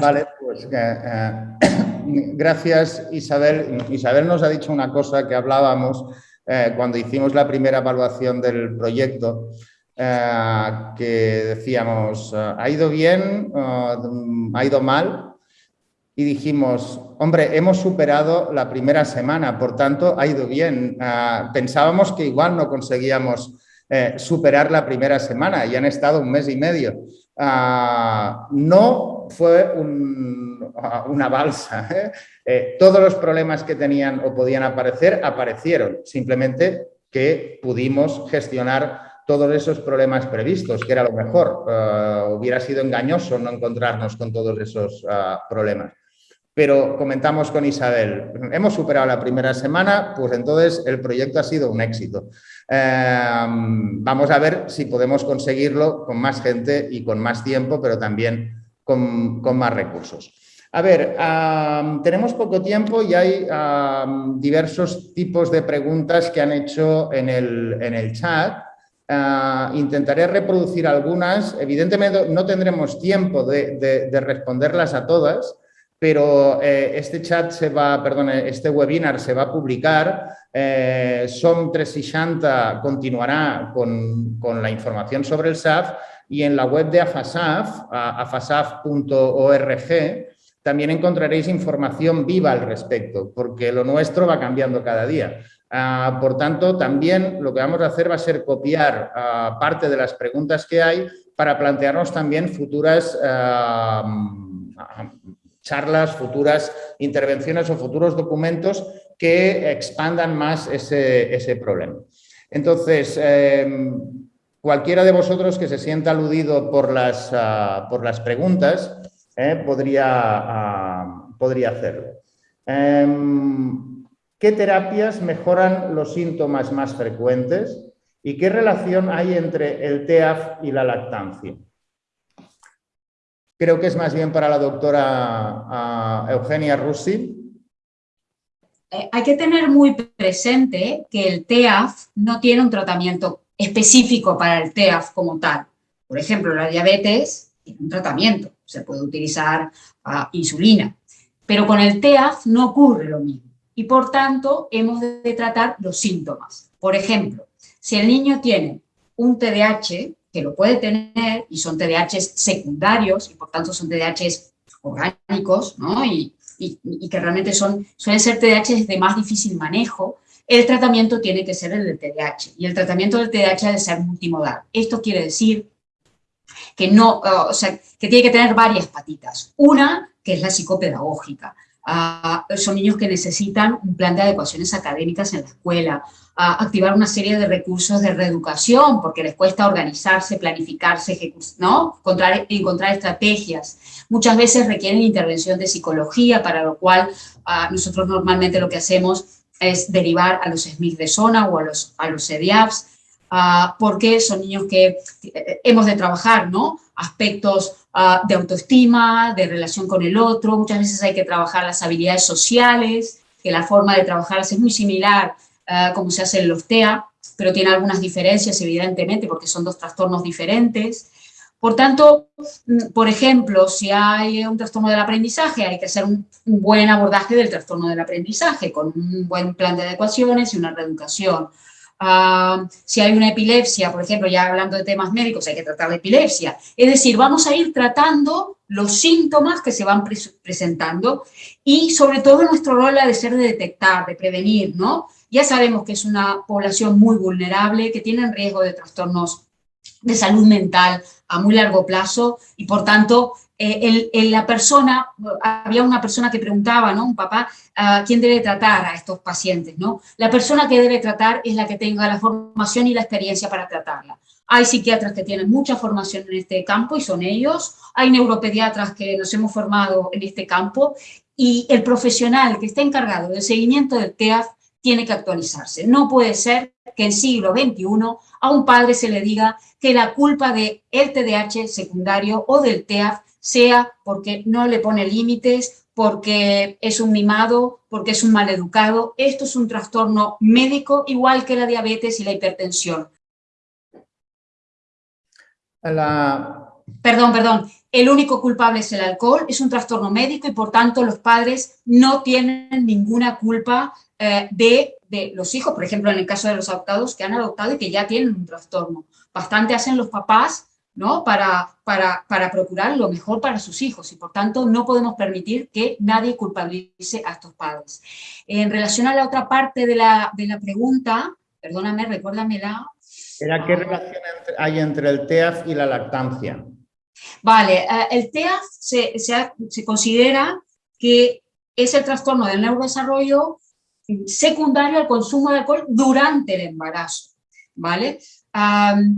Vale, pues eh, eh, gracias Isabel. Isabel nos ha dicho una cosa que hablábamos eh, cuando hicimos la primera evaluación del proyecto, que decíamos, ¿ha ido bien? ¿Ha ido mal? Y dijimos, hombre, hemos superado la primera semana, por tanto, ha ido bien. pensábamos que igual no conseguíamos superar la primera semana y han estado un mes y medio. Ah, fue ah, una balsa. ¿eh? Eh, todos los problemas que tenían o podían aparecer aparecieron, simplemente que pudimos gestionar todos esos problemas previstos, que era lo mejor. Ah, hubiera sido engañoso no encontrarnos con todos esos problemas pero comentamos con Isabel, hemos superado la primera semana, pues entonces el proyecto ha sido un éxito. Em, vamos a ver si podemos conseguirlo con más gente y con más tiempo, pero también con, más recursos. A ver, tenemos poco tiempo y hay diversos tipos de preguntas que han hecho en el, chat. Ah, intentaré reproducir algunas. Evidentemente no tendremos tiempo de responderlas a todas, pero eh, este chat se va, perdón, este webinar se va a publicar. Eh, SOM 360 continuará con, con, la información sobre el SAF y en la web de AFASAF, afasaf.org, también encontraréis información viva al respecto, porque lo nuestro va cambiando cada día. Ah, por tanto, también lo que vamos a hacer va a ser copiar ah, parte de las preguntas que hay para plantearnos también futuras ah, charlas, futuras intervenciones o futuros documentos que expandan más ese, problema. Entonces, em, cualquiera de vosotros que se sienta aludido por las, ah, por las preguntas eh, podría, ah, podría hacerlo. Em, ¿Qué terapias mejoran los síntomas más frecuentes y qué relación hay entre el TEAF y la lactancia? creo que es más bien para la doctora Eugenia Russi. Eh, hay que tener muy presente que el TEAF no tiene un tratamiento específico para el TEAF como tal. Por ejemplo, la diabetes tiene un tratamiento, se puede utilizar ah, insulina, pero con el TEAF no ocurre lo mismo y por tanto hemos de tratar los síntomas. Por ejemplo, si el niño tiene un TDAH, que lo puede tener y son TDAH secundarios y por tanto son TDAH orgánicos ¿no? y, que realmente son, suelen ser TDAH de más difícil manejo, el tratamiento tiene que ser el del TDAH y el tratamiento del TDAH debe ser multimodal. Esto quiere decir que, no, o sea, que tiene que tener varias patitas. Una, que es la psicopedagógica. Uh, son niños que necesitan un plan de adecuaciones académicas en la escuela, a activar una serie de recursos de reeducación, porque les cuesta organizarse, planificarse, ¿no? encontrar, encontrar estrategias. Muchas veces requieren intervención de psicología, para lo cual ah, nosotros normalmente lo que hacemos es derivar a los SMIC de zona o a los, a los EDIAPS, ah, porque son niños que eh, hemos de trabajar, ¿no? Aspectos ah, de autoestima, de relación con el otro, muchas veces hay que trabajar las habilidades sociales, que la forma de trabajarlas es muy similar eh, como se hace en los TEA, pero tiene algunas diferencias, evidentemente, porque son dos trastornos diferentes. Por tanto, mm, por ejemplo, si hay un trastorno del aprendizaje, hay que hacer un, buen abordaje del trastorno del aprendizaje, con un buen plan de adecuaciones y una reeducación. Ah, si hay una epilepsia, por ejemplo, ya hablando de temas médicos, hay que tratar la epilepsia. Es decir, vamos a ir tratando los síntomas que se van presentando y sobre todo nuestro rol ha de ser de detectar, de prevenir, ¿no? Ya sabemos que es una población muy vulnerable, que tiene riesgo de trastornos de salud mental a muy largo plazo y por tanto eh, la persona, había una persona que preguntaba, ¿no? Un papá, uh, ¿quién debe tratar a estos pacientes, no? La persona que debe tratar es la que tenga la formación y la experiencia para tratarla. Hay psiquiatras que tienen mucha formación en este campo y son ellos. Hay neuropediatras que nos hemos formado en este campo y el profesional que está encargado del seguimiento del TEAF tiene que actualizarse. No puede ser que en siglo XXI a un padre se le diga que la culpa del TDAH secundario o del TEAF sea porque no le pone límites, porque es un mimado, porque es un maleducado. Esto es un trastorno médico igual que la diabetes y la hipertensión. Perdón, perdón. El único culpable es el alcohol, es un trastorno médico y por tanto los padres no tienen ninguna culpa eh, de, de, los hijos, por ejemplo en el caso de los adoptados que han adoptado y que ya tienen un trastorno. Bastante hacen los papás ¿no? Para, para, para, procurar lo mejor para sus hijos y por tanto no podemos permitir que nadie culpabilice a estos padres. En relación a la otra parte de la, de la pregunta, perdóname, recuérdamela. Era qué relación hay entre el TEAF y la lactancia. Vale, eh, el TEAF se, se, se considera que es el trastorno del neurodesarrollo secundario al consumo de alcohol durante el embarazo, ¿vale?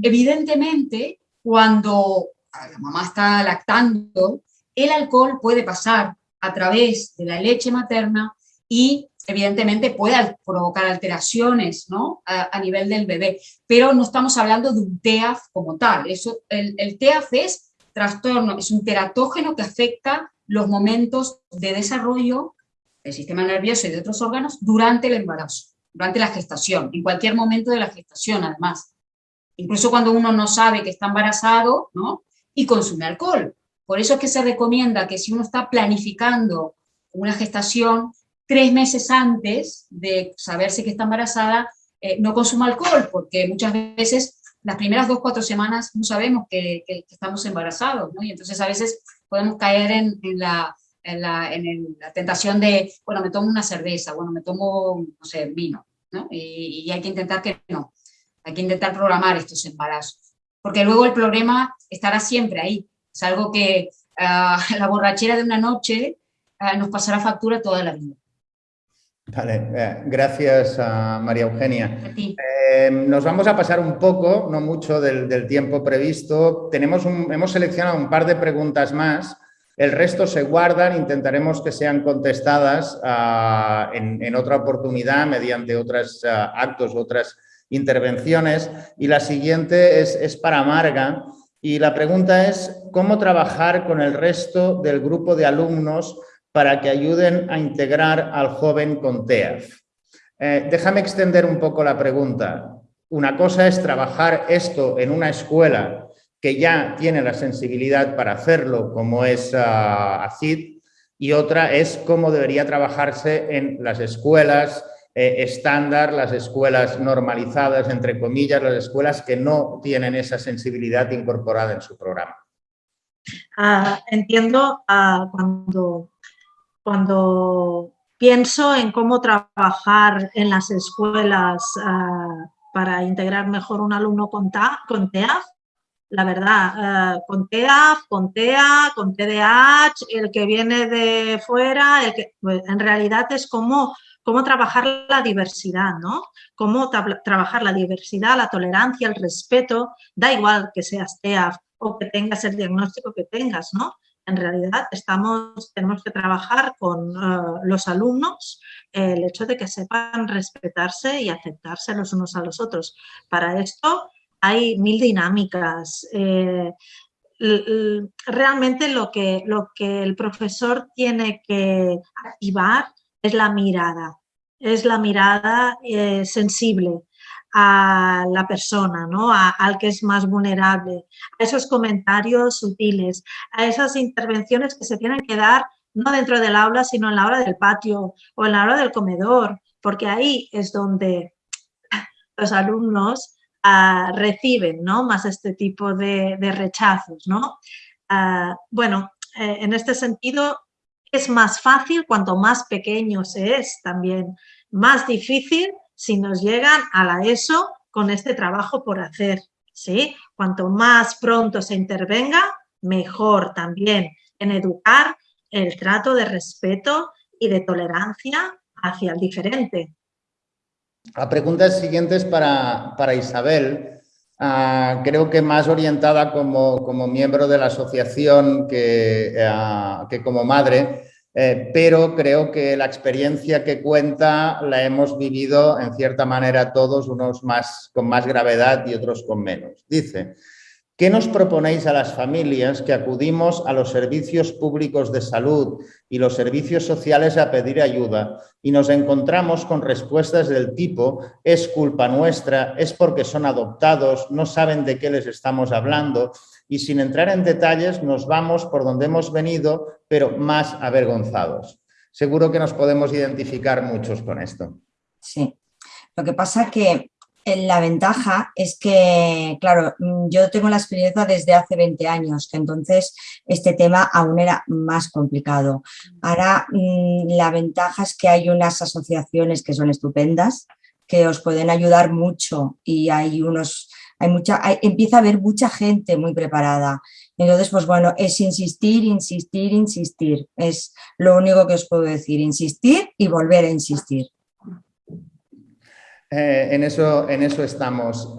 evidentemente, cuando la mamá está lactando, el alcohol puede pasar a través de la leche materna y evidentemente puede provocar alteraciones ¿no? a, nivel del bebé, pero no estamos hablando de un TEAF como tal. Eso, el, el TEAF es trastorno, es un teratógeno que afecta los momentos de desarrollo del sistema nervioso y de otros órganos durante el embarazo, durante la gestación, en cualquier momento de la gestación además incluso cuando uno no sabe que está embarazado, ¿no? Y consume alcohol. Por eso es que se recomienda que si uno está planificando una gestación, tres meses antes de saberse que está embarazada, eh, no consuma alcohol, porque muchas veces las primeras dos, cuatro semanas no sabemos que, estamos embarazados, ¿no? Y entonces a veces podemos caer en, la, en, la, tentación de, bueno, me tomo una cerveza, bueno, me tomo, no sé, vino, ¿no? y hay que intentar que no. Hay que intentar programar estos embarazos, porque luego el problema estará siempre ahí. Es algo que ah, la borrachera de una noche ah, nos pasará factura toda la vida. Vale, eh, gracias a María Eugenia. Eh, nos vamos a pasar un poco, no mucho del, tiempo previsto. Tenemos hemos seleccionado un par de preguntas más. El resto se guardan, intentaremos que sean contestadas ah, en, otra oportunidad mediante otros actos u otras intervenciones y la siguiente es, para Marga y la pregunta es cómo trabajar con el resto del grupo de alumnos para que ayuden a integrar al joven con TEAF. Eh, déjame extender un poco la pregunta. Una cosa es trabajar esto en una escuela que ya tiene la sensibilidad para hacerlo, como es uh, ACID, y otra es cómo debería trabajarse en las escuelas eh, estándar, las escuelas normalizadas, entre comillas, las escuelas que no tienen esa sensibilidad incorporada en su programa. Ah, entiendo ah, cuando, cuando pienso en cómo trabajar en las escuelas ah, para integrar mejor un alumno con, con TEAF, la verdad, con TEAF, con TEA, con TDAH, el que viene de fuera, el que, pues, en realidad es como cómo trabajar la diversidad, ¿no? Cómo trabajar la diversidad, la tolerancia, el respeto, da igual que seas TEAF o que tengas el diagnóstico que tengas, ¿no? En realidad estamos, tenemos que trabajar con eh, los alumnos el hecho de que sepan respetarse y aceptarse los unos a los otros. Para esto hay mil dinámicas. Eh, realmente lo que, lo que el profesor tiene que activar es la mirada, es la mirada eh, sensible a la persona, ¿no? al que es más vulnerable, a esos comentarios sutiles, a esas intervenciones que se tienen que dar no dentro del aula, sino en la hora del patio o en la hora del comedor, porque ahí es donde los alumnos reciben ¿no? más este tipo de, rechazos. ¿no? Ah, bueno, eh, en este sentido es más fácil cuanto más pequeño se es también, más difícil si nos llegan a la ESO con este trabajo por hacer. ¿sí? Cuanto más pronto se intervenga, mejor también en educar el trato de respeto y de tolerancia hacia el diferente. La pregunta siguiente es para, para Isabel, ah, creo que más orientada como, como, miembro de la asociación que, ah, que como madre, eh, pero creo que la experiencia que cuenta la hemos vivido en cierta manera todos, unos más, con más gravedad y otros con menos. Dice, ¿Qué nos proponéis a las familias que acudimos a los servicios públicos de salud y los servicios sociales a pedir ayuda y nos encontramos con respuestas del tipo es culpa nuestra, es porque son adoptados, no saben de qué les estamos hablando y sin entrar en detalles nos vamos por donde hemos venido pero más avergonzados? Seguro que nos podemos identificar muchos con esto. Sí, lo que pasa que la ventaja es que, claro, mm, yo tengo la experiencia desde hace 20 años, que entonces este tema aún era más complicado. Ahora mm, la ventaja es que hay unas asociaciones que son estupendas, que os pueden ayudar mucho y hay unos, hay mucha, empieza a haber mucha gente muy preparada. Entonces, pues bueno, es insistir, insistir, insistir. Es lo único que os puedo decir, insistir y volver a insistir. Eh, en, eso, estamos.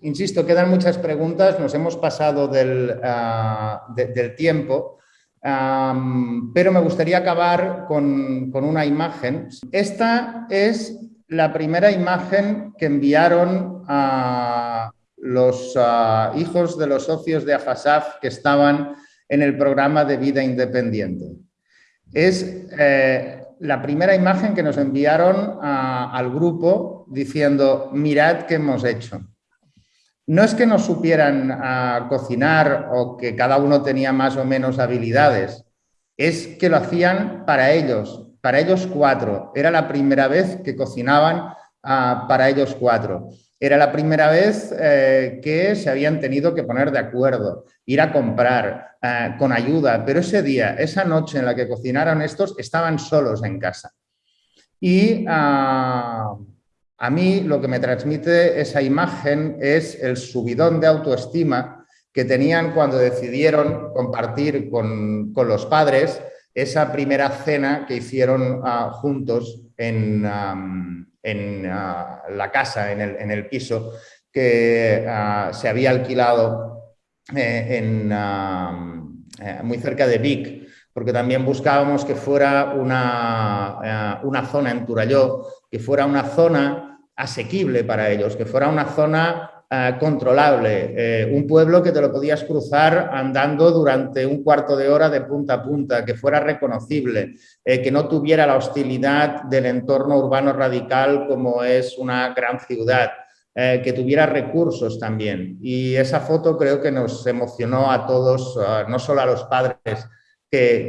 insisto, quedan muchas preguntas, nos hemos pasado del, ah, del tiempo, pero me gustaría acabar con, con, una imagen. Esta es la primera imagen que enviaron a los ah, hijos de los socios de AFASAF que estaban en el programa de vida independiente. Es eh, la primera imagen que nos enviaron al grupo diciendo, mirad qué hemos hecho. No es que no supieran cocinar o que cada uno tenía más o menos habilidades, es que lo hacían para ellos, para ellos cuatro. Era la primera vez que cocinaban para ellos cuatro. Era la primera vez eh, que se habían tenido que poner de acuerdo, ir a comprar eh, con ayuda, pero ese día, esa noche en la que cocinaron estos, estaban solos en casa. Y ah, a mí lo que me transmite esa imagen es el subidón de autoestima que tenían cuando decidieron compartir con, los padres esa primera cena que hicieron ah, juntos en en ah, la casa, en el, piso que ah, se había alquilado eh, en, eh, muy cerca de Vic, porque también buscábamos que fuera una, una zona en Turalló, que fuera una zona asequible para ellos, que fuera una zona eh, controlable, eh, un pueblo que te lo podías cruzar andando durante un cuarto de hora de punta a punta, que fuera reconocible, eh, que no tuviera la hostilidad del entorno urbano radical como es una gran ciudad, que tuviera recursos también. Y esa foto creo que nos emocionó a todos, no solo a los padres,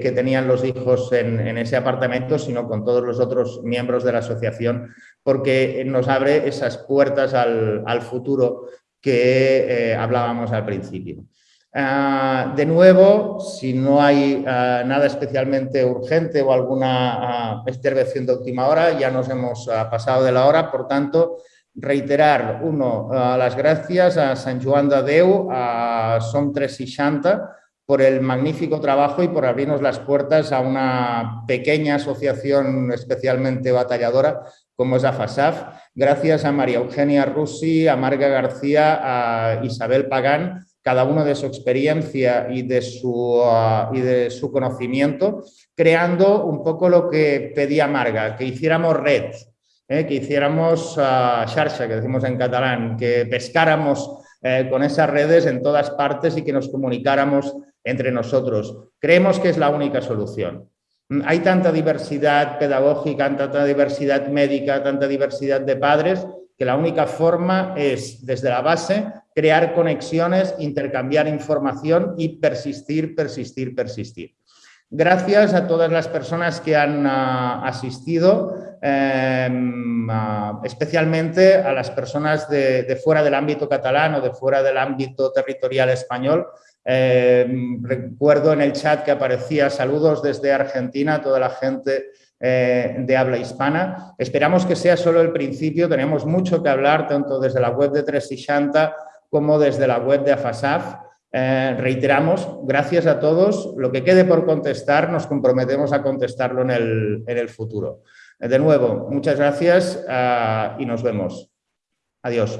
que, tenían los hijos en, ese apartamento, sino con todos los otros miembros de la asociación, porque nos abre esas puertas al, futuro que eh, hablábamos al principio. Ah, de nuevo, si no hay ah, nada especialmente urgente o alguna intervención de última hora, ya nos hemos pasado de la hora, por tanto, reiterar, uno, las gracias a San Joan de Déu, a Som 360, por el magnífico trabajo y por abrirnos las puertas a una pequeña asociación especialmente batalladora como es AFASAF. Gracias a María Eugenia Russi, a Marga García, a Isabel Pagán, cada uno de su experiencia y de su, uh, y de su conocimiento, creando un poco lo que pedía Marga, que hiciéramos red, eh, que hiciéramos uh, que decimos en catalán, que pescáramos eh, con esas redes en todas partes y que nos comunicáramos entre nosotros. Creemos que es la única solución. Hay tanta diversidad pedagógica, tanta diversidad médica, tanta diversidad de padres, que la única forma es, desde la base, crear conexiones, intercambiar información y persistir, persistir, persistir. Gracias a todas las personas que han ah, asistido, em, especialmente a las personas de, fuera del ámbito catalán o de fuera del ámbito territorial español. Em, recuerdo en el chat que aparecía saludos desde Argentina a toda la gente eh, de habla hispana. Esperamos que sea solo el principio, tenemos mucho que hablar tanto desde la web de 360 como desde la web de AFASAF. Eh, reiteramos, gracias a todos. Lo que quede por contestar, nos comprometemos a contestarlo en el, en el futuro. De nuevo, muchas gracias ah, y nos vemos. Adiós.